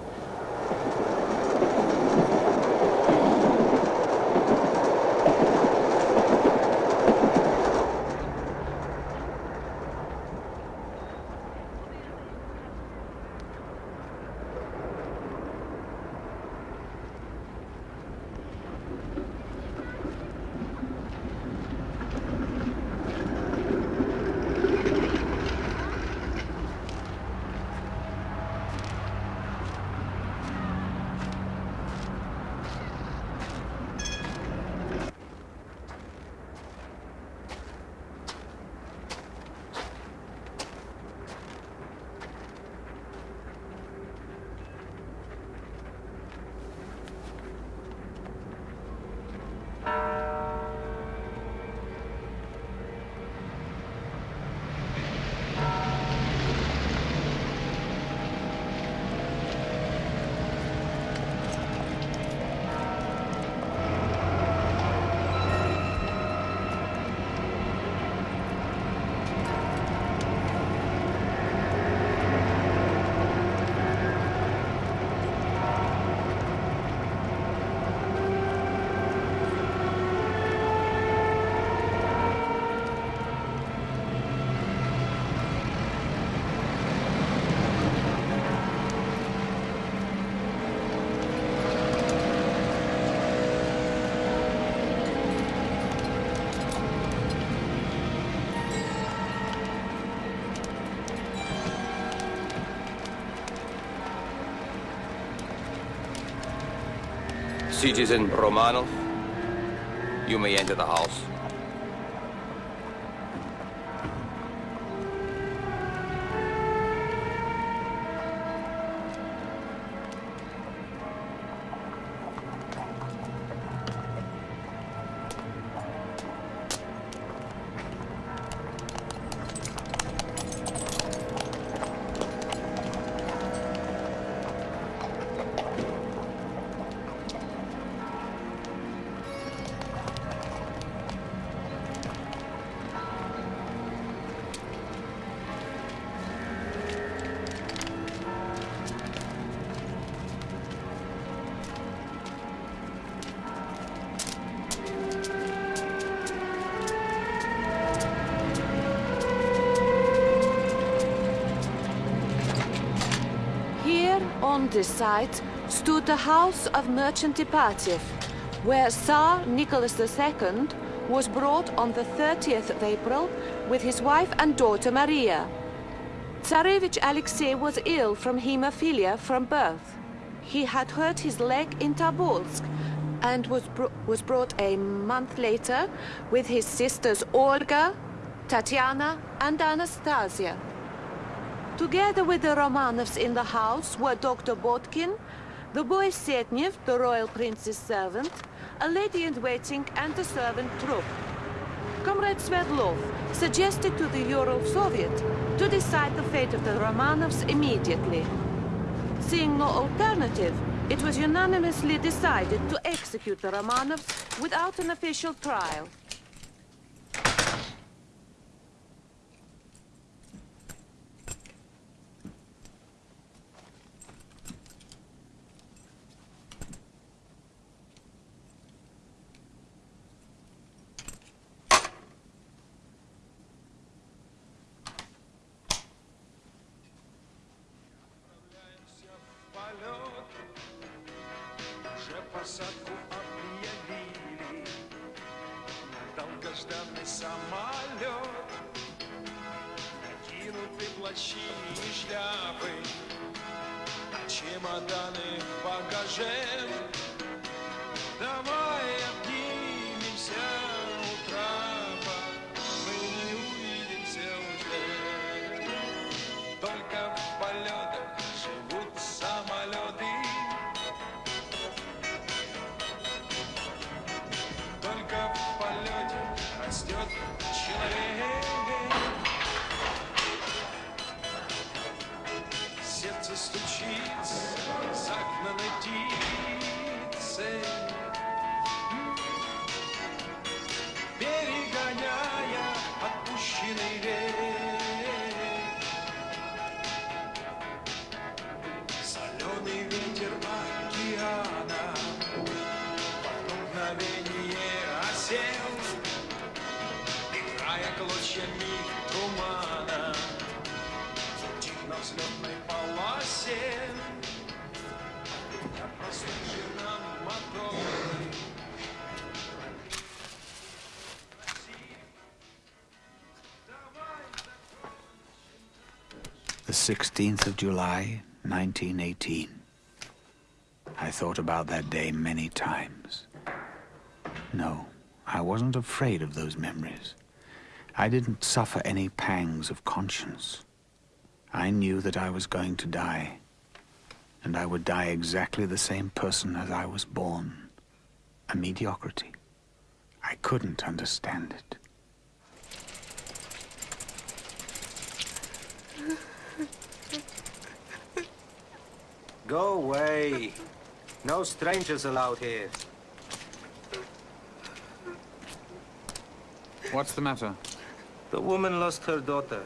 Citizen Romanov, you may enter the house. This site stood the house of Merchant Ipatiev, where Tsar Nicholas II was brought on the 30th of April with his wife and daughter Maria. Tsarevich Alexei was ill from hemophilia from birth. He had hurt his leg in Tobolsk and was, br was brought a month later with his sisters Olga, Tatiana, and Anastasia. Together with the Romanovs in the house were Dr. Botkin, the boy Sednev, the royal prince's servant, a lady-in-waiting and a servant Trupp. Comrade Sverdlov suggested to the Ural Soviet to decide the fate of the Romanovs immediately. Seeing no alternative, it was unanimously decided to execute the Romanovs without an official trial. 16th of July, 1918. I thought about that day many times. No, I wasn't afraid of those memories. I didn't suffer any pangs of conscience. I knew that I was going to die, and I would die exactly the same person as I was born. A mediocrity. I couldn't understand it. Go away. No strangers allowed here. What's the matter? The woman lost her daughter.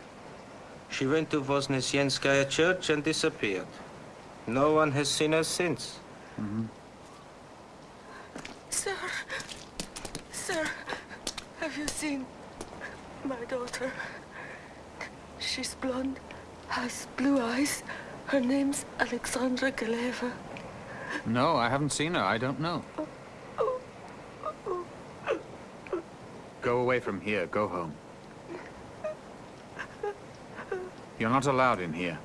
She went to Voznesenskaya church and disappeared. No one has seen her since. Sir, sir, have you seen my daughter? She's blonde, has blue eyes. Her name's Alexandra Galeva. No, I haven't seen her. I don't know. Go away from here. Go home. You're not allowed in here.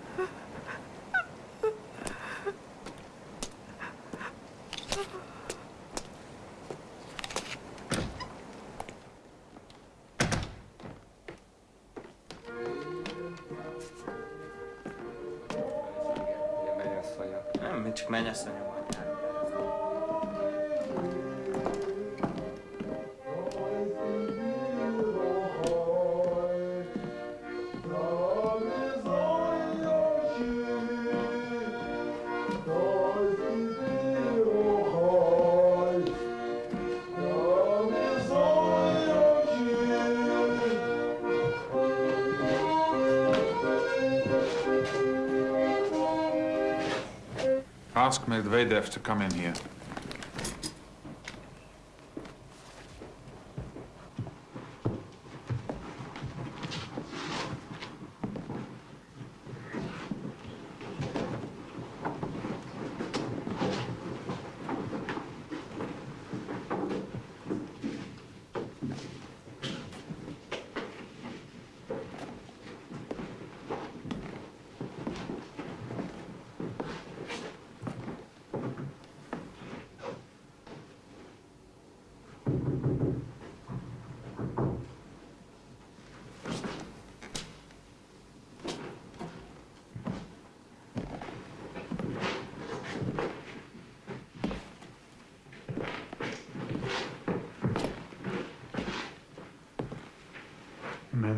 Medvedev to come in here.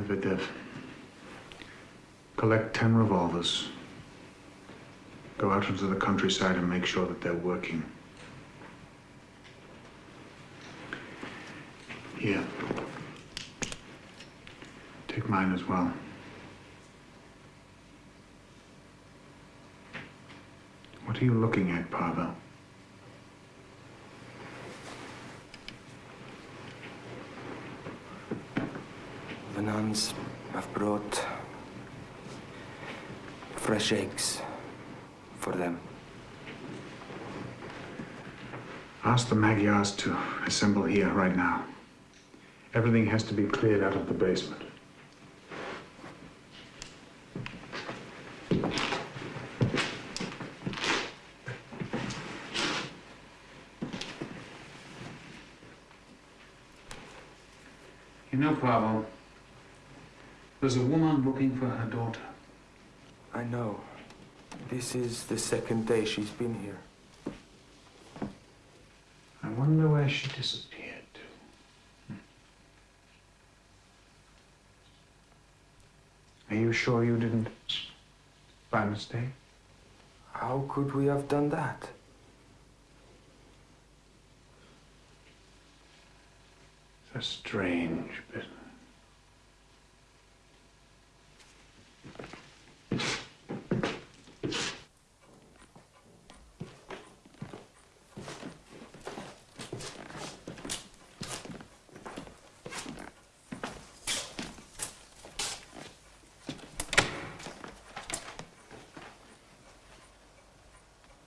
Medvedev. Collect ten revolvers. Go out into the countryside and make sure that they're working. Here. Take mine as well. What are you looking at, Pavel? The nuns have brought fresh eggs for them. Ask the Magyars to assemble here right now. Everything has to be cleared out of the basement. You know, Pavel, there's a woman looking for her daughter. This is the second day she's been here. I wonder where she disappeared to. Hmm. Are you sure you didn't, by mistake? How could we have done that? It's a strange business.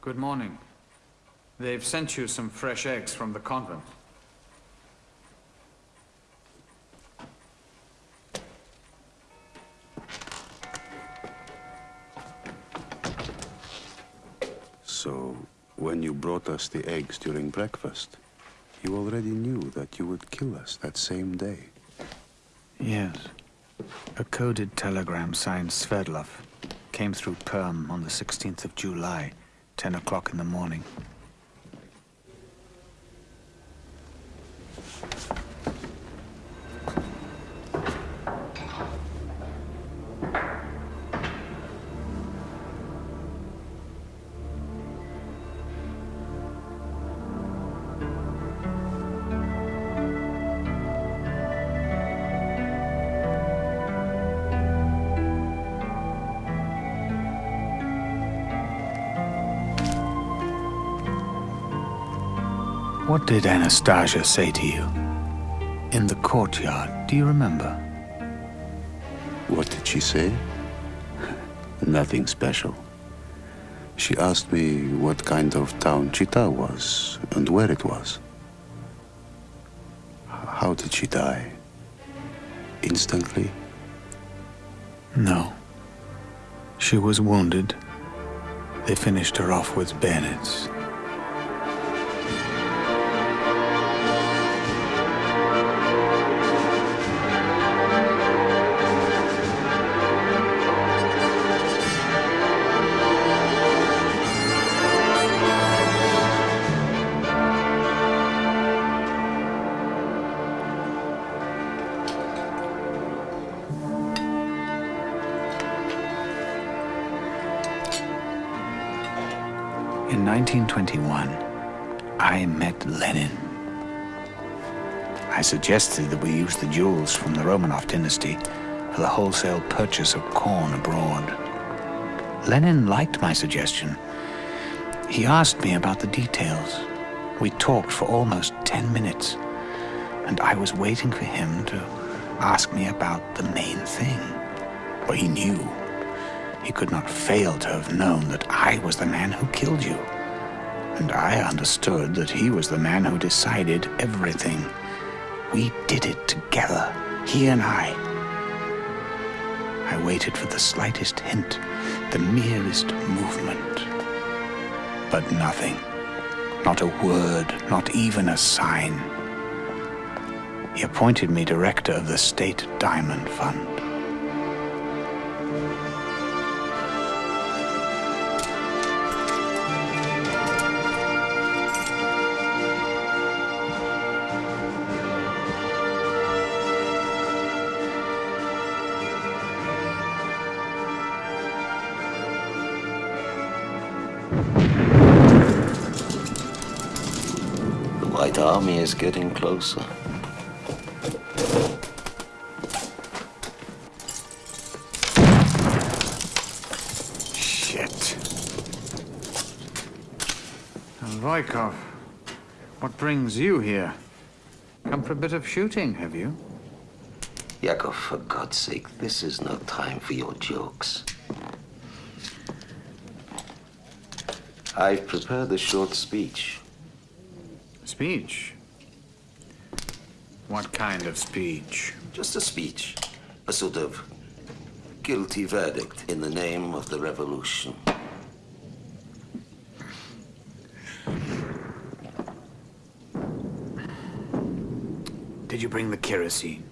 Good morning. They've sent you some fresh eggs from the convent. So, when you brought us the eggs during breakfast, you already knew that you would kill us that same day. Yes. A coded telegram signed Sverdlov came through Perm on the 16th of July, 10 o'clock in the morning. What did Anastasia say to you? In the courtyard, do you remember? What did she say? Nothing special. She asked me what kind of town Chita was and where it was. How did she die? Instantly? No. She was wounded. They finished her off with bayonets. I suggested that we use the jewels from the Romanov dynasty for the wholesale purchase of corn abroad. Lenin liked my suggestion. He asked me about the details. We talked for almost 10 minutes, and I was waiting for him to ask me about the main thing. For he knew. He could not fail to have known that I was the man who killed you. And I understood that he was the man who decided everything. We did it together, he and I. I waited for the slightest hint, the merest movement. But nothing. Not a word, not even a sign. He appointed me director of the State Diamond Fund. Is getting closer. Shit. Voikov, what brings you here? Come for a bit of shooting, have you? Yakov, for God's sake, this is no time for your jokes. I've prepared a short speech. Speech? What kind of speech? Just a speech. A sort of guilty verdict in the name of the revolution. Did you bring the kerosene?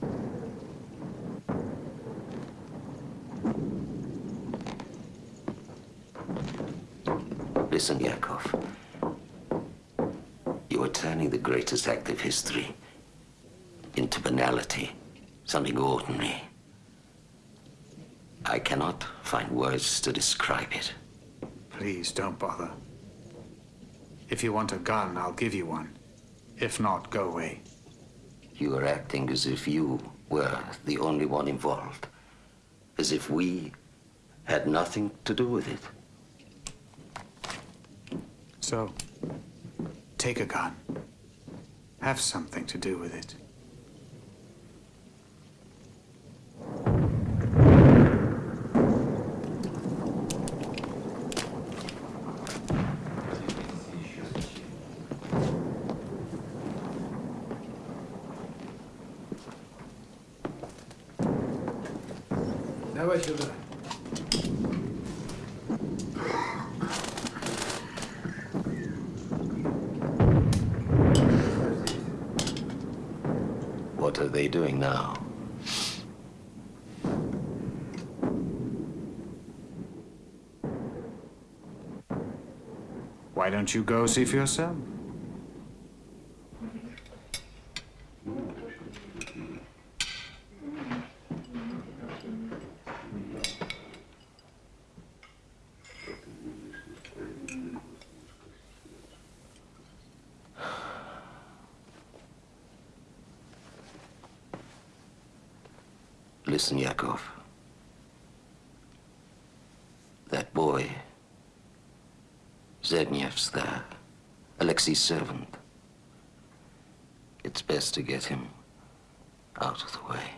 Listen, Yakov. You are turning the greatest act of history into banality, something ordinary. I cannot find words to describe it. Please don't bother. If you want a gun, I'll give you one. If not, go away. You are acting as if you were the only one involved. As if we had nothing to do with it. So, take a gun. Have something to do with it. Don't you go see for yourself? Listen, Yakov. That boy, Sednev's there, Alexei's servant. It's best to get him out of the way.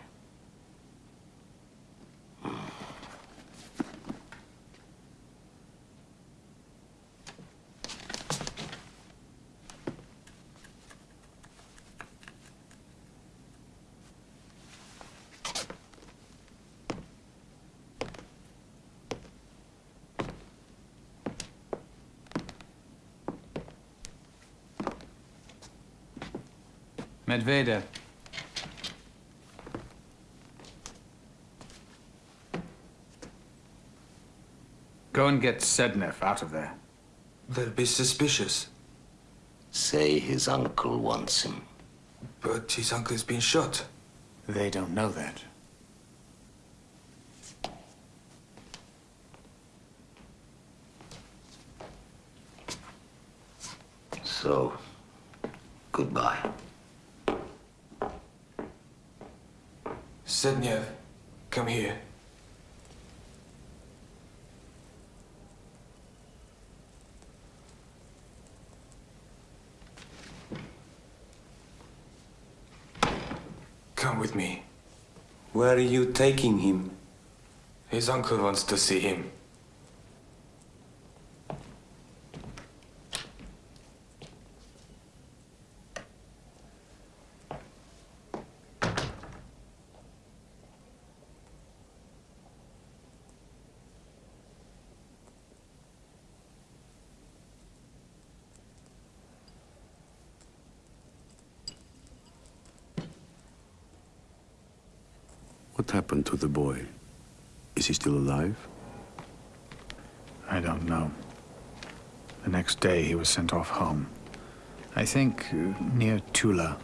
Medvedev. Go and get Sednev out of there. They'll be suspicious. Say his uncle wants him. But his uncle's been shot. They don't know that. So, goodbye. Sednev, come here. Come with me. Where are you taking him? His uncle wants to see him. What happened to the boy? Is he still alive? I don't know. The next day he was sent off home. I think uh, near Tula.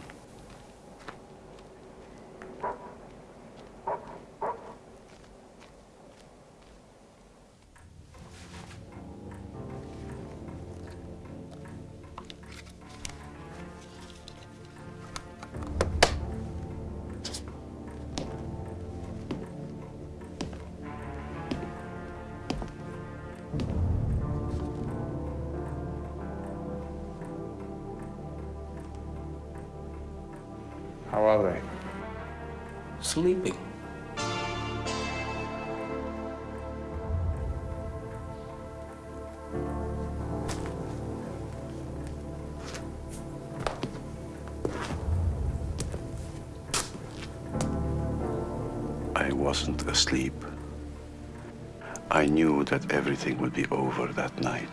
Everything would be over that night.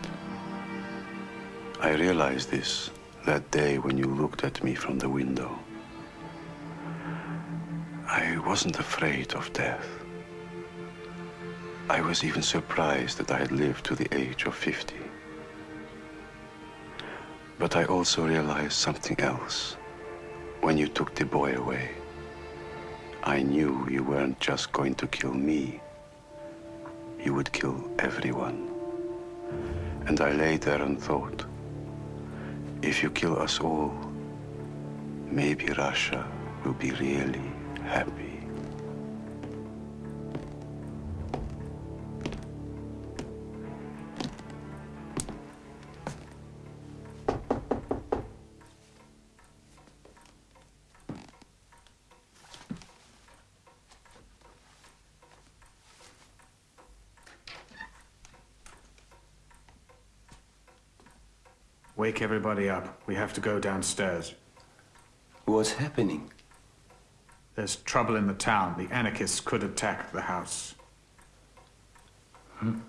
I realized this that day when you looked at me from the window. I wasn't afraid of death. I was even surprised that I had lived to the age of 50. But I also realized something else when you took the boy away. I knew you weren't just going to kill me. You would kill everyone. And I lay there and thought, if you kill us all, maybe Russia will be really happy. Everybody up. We have to go downstairs. What's happening? There's trouble in the town. The anarchists could attack the house. Hmm?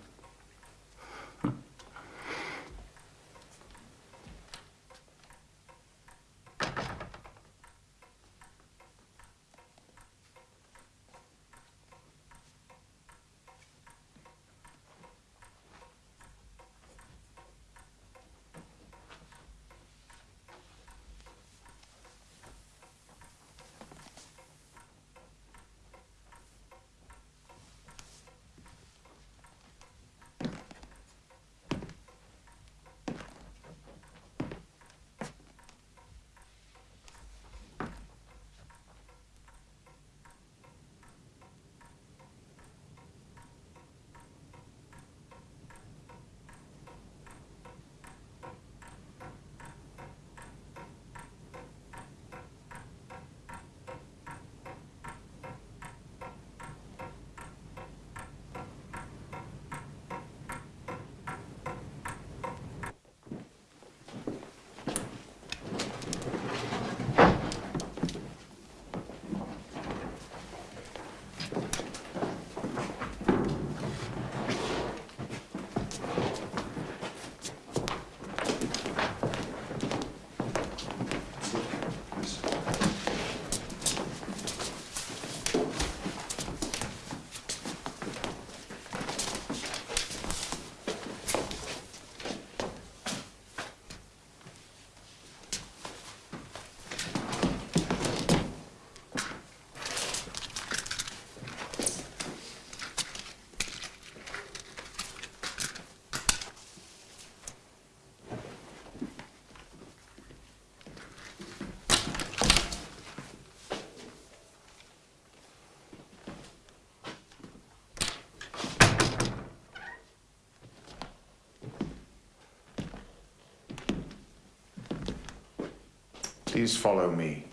Please follow me.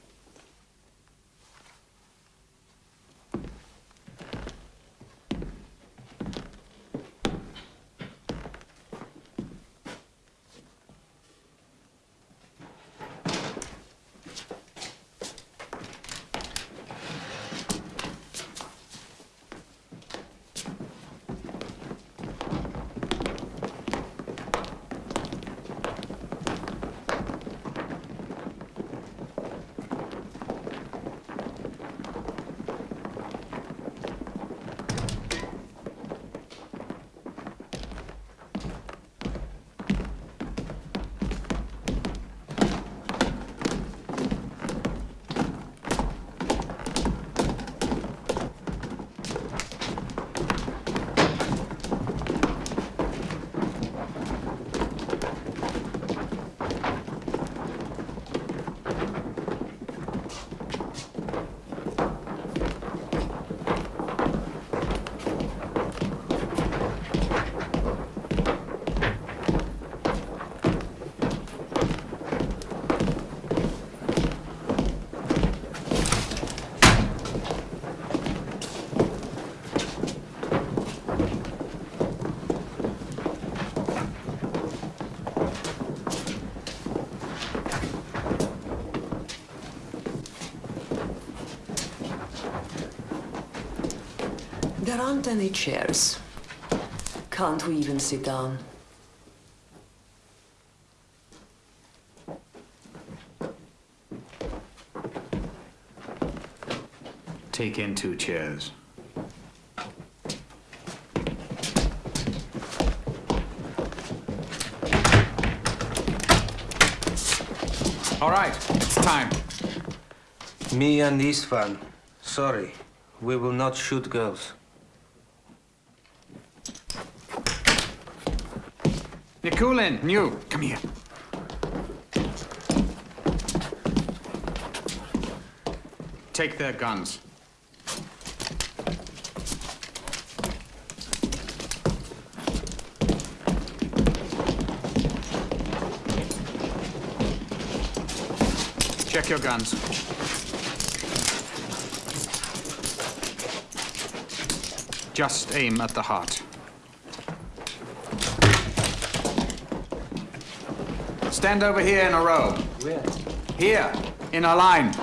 Aren't any chairs. Can't we even sit down? Take in two chairs. All right, it's time. Me and Istvan, sorry. We will not shoot girls. Nikulin, new, come here. Take their guns. Check your guns. Just aim at the heart. Stand over here in a row. Where? Here, in a line.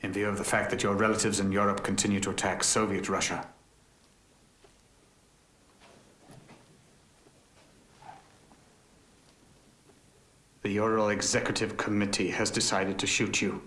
In view of the fact that your relatives in Europe continue to attack Soviet Russia, the Ural Executive Committee has decided to shoot you.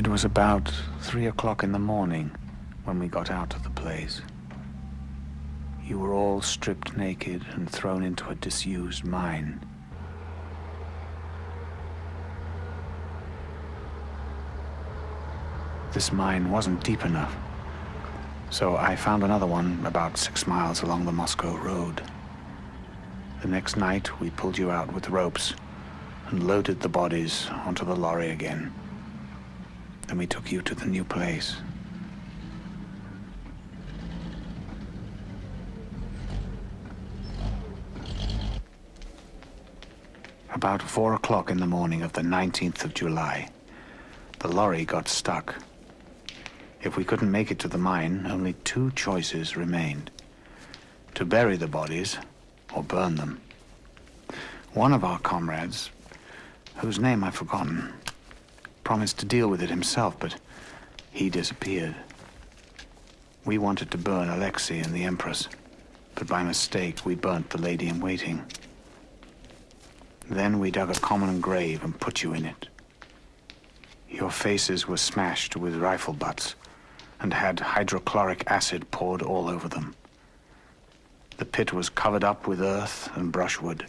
It was about three o'clock in the morning when we got out of the place. You were all stripped naked and thrown into a disused mine. This mine wasn't deep enough, so I found another one about six miles along the Moscow road. The next night, we pulled you out with ropes and loaded the bodies onto the lorry again. Then we took you to the new place. About four o'clock in the morning of the 19th of July, the lorry got stuck. If we couldn't make it to the mine, only two choices remained. To bury the bodies or burn them. One of our comrades, whose name I've forgotten, promised to deal with it himself, but he disappeared. We wanted to burn Alexei and the Empress, but by mistake we burnt the lady in waiting. Then we dug a common grave and put you in it. Your faces were smashed with rifle butts and had hydrochloric acid poured all over them. The pit was covered up with earth and brushwood.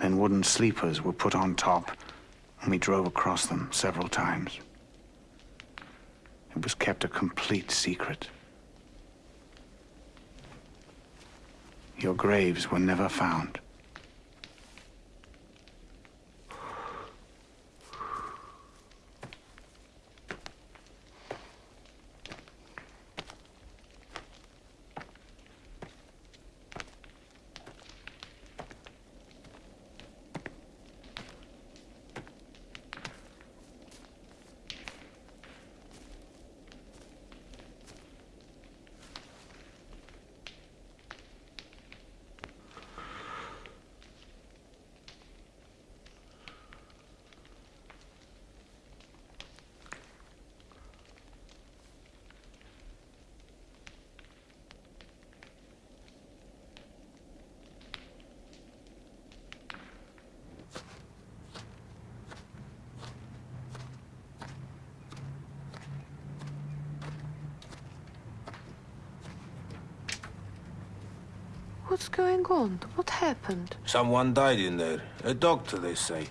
Then wooden sleepers were put on top, and we drove across them several times. It was kept a complete secret. Your graves were never found. What's going What happened? Someone died in there. A doctor, they say.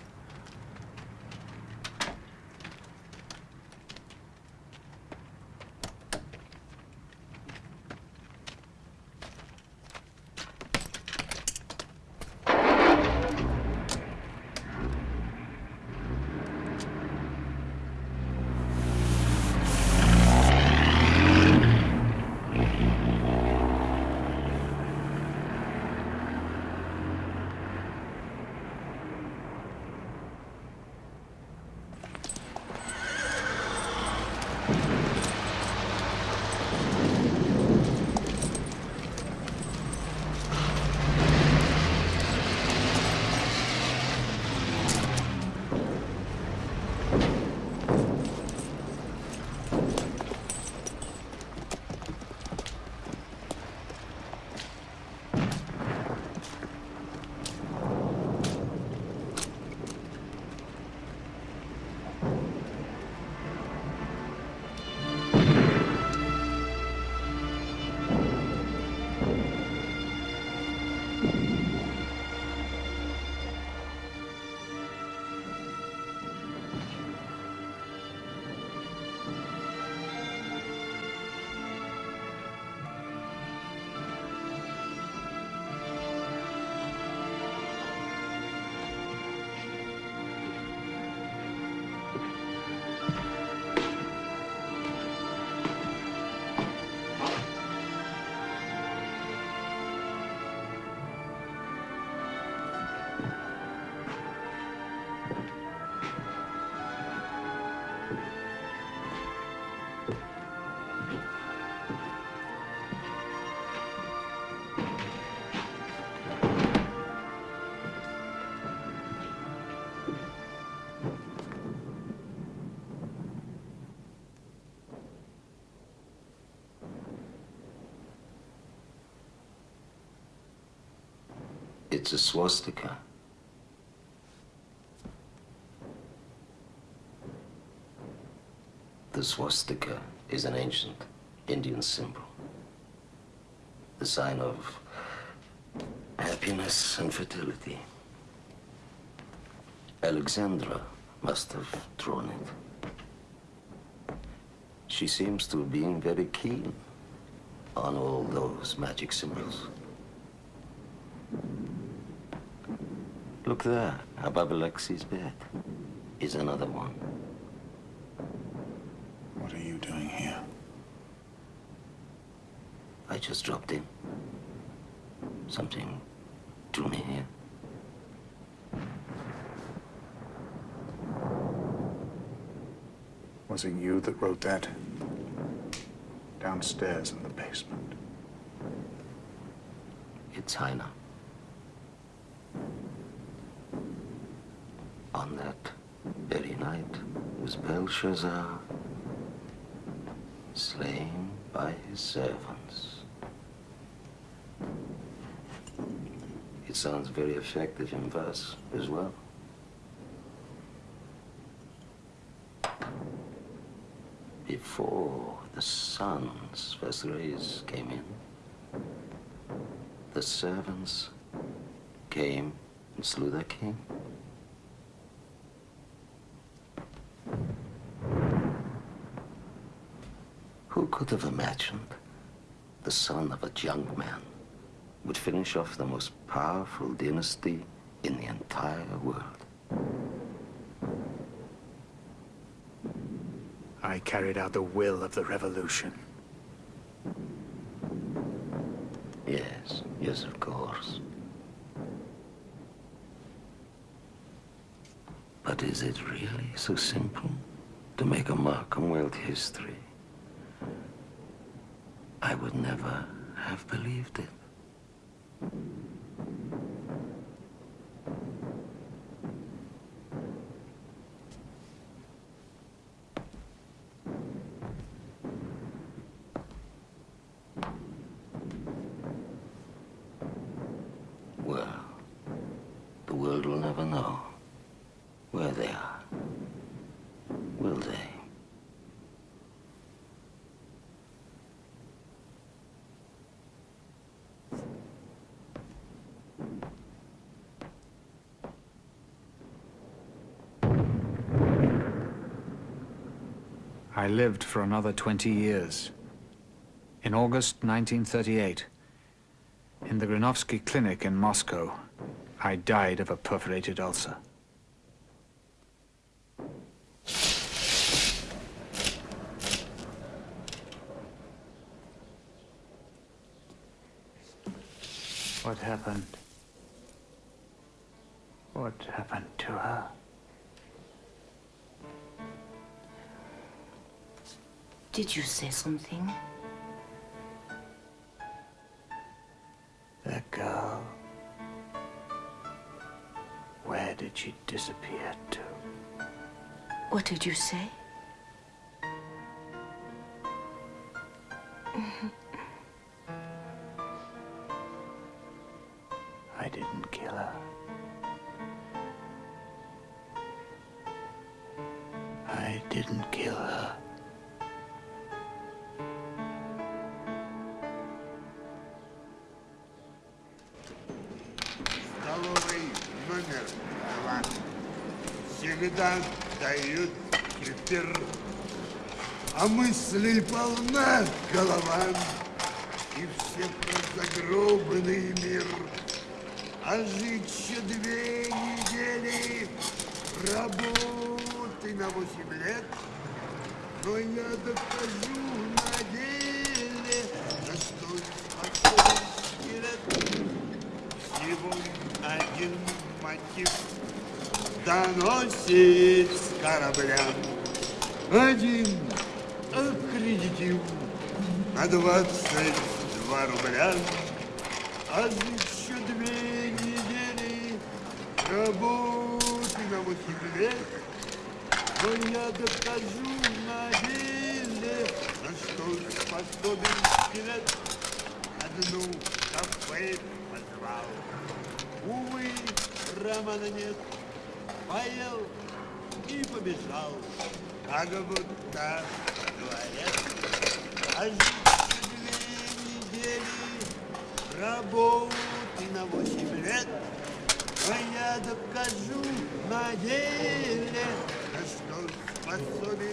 It's a swastika. The swastika is an ancient Indian symbol. The sign of happiness and fertility. Alexandra must have drawn it. She seems to have been very keen on all those magic symbols. Look there, above Alexei's bed, is another one. What are you doing here? I just dropped in. Something drew me here. Was it you that wrote that? Downstairs in the basement. It's Heine. On that very night was Belshazzar slain by his servants. It sounds very effective in verse as well. Before the sun's first rays came in, The servants came and slew the king. Who could have imagined the son of a young man would finish off the most powerful dynasty in the entire world? I carried out the will of the revolution. Yes, yes, of course. But is it really so simple to make a mark on world history? I would never have believed it. Well, the world will never know where they are, will they? I lived for another 20 years. In August 1938, in the Granovsky Clinic in Moscow, I died of a perforated ulcer. What happened? What happened to her? Did you say something? That girl. Where did she disappear to? What did you say? Mm-hmm. Голова. И все про мир. А жить еще две недели работы на восемь лет. Но я докажу на деле, на что способен скелет. Всего один мотив доносит с корабля. Один аккредитив на двадцать два рубля. А еще две недели работы на лет. Но я докажу на деле, на что способен скелет. Одну кафе позвал. Увы, романа нет. Поел и побежал, как будто дворец. А работы на восемь лет. Но я докажу на деле, на что способен.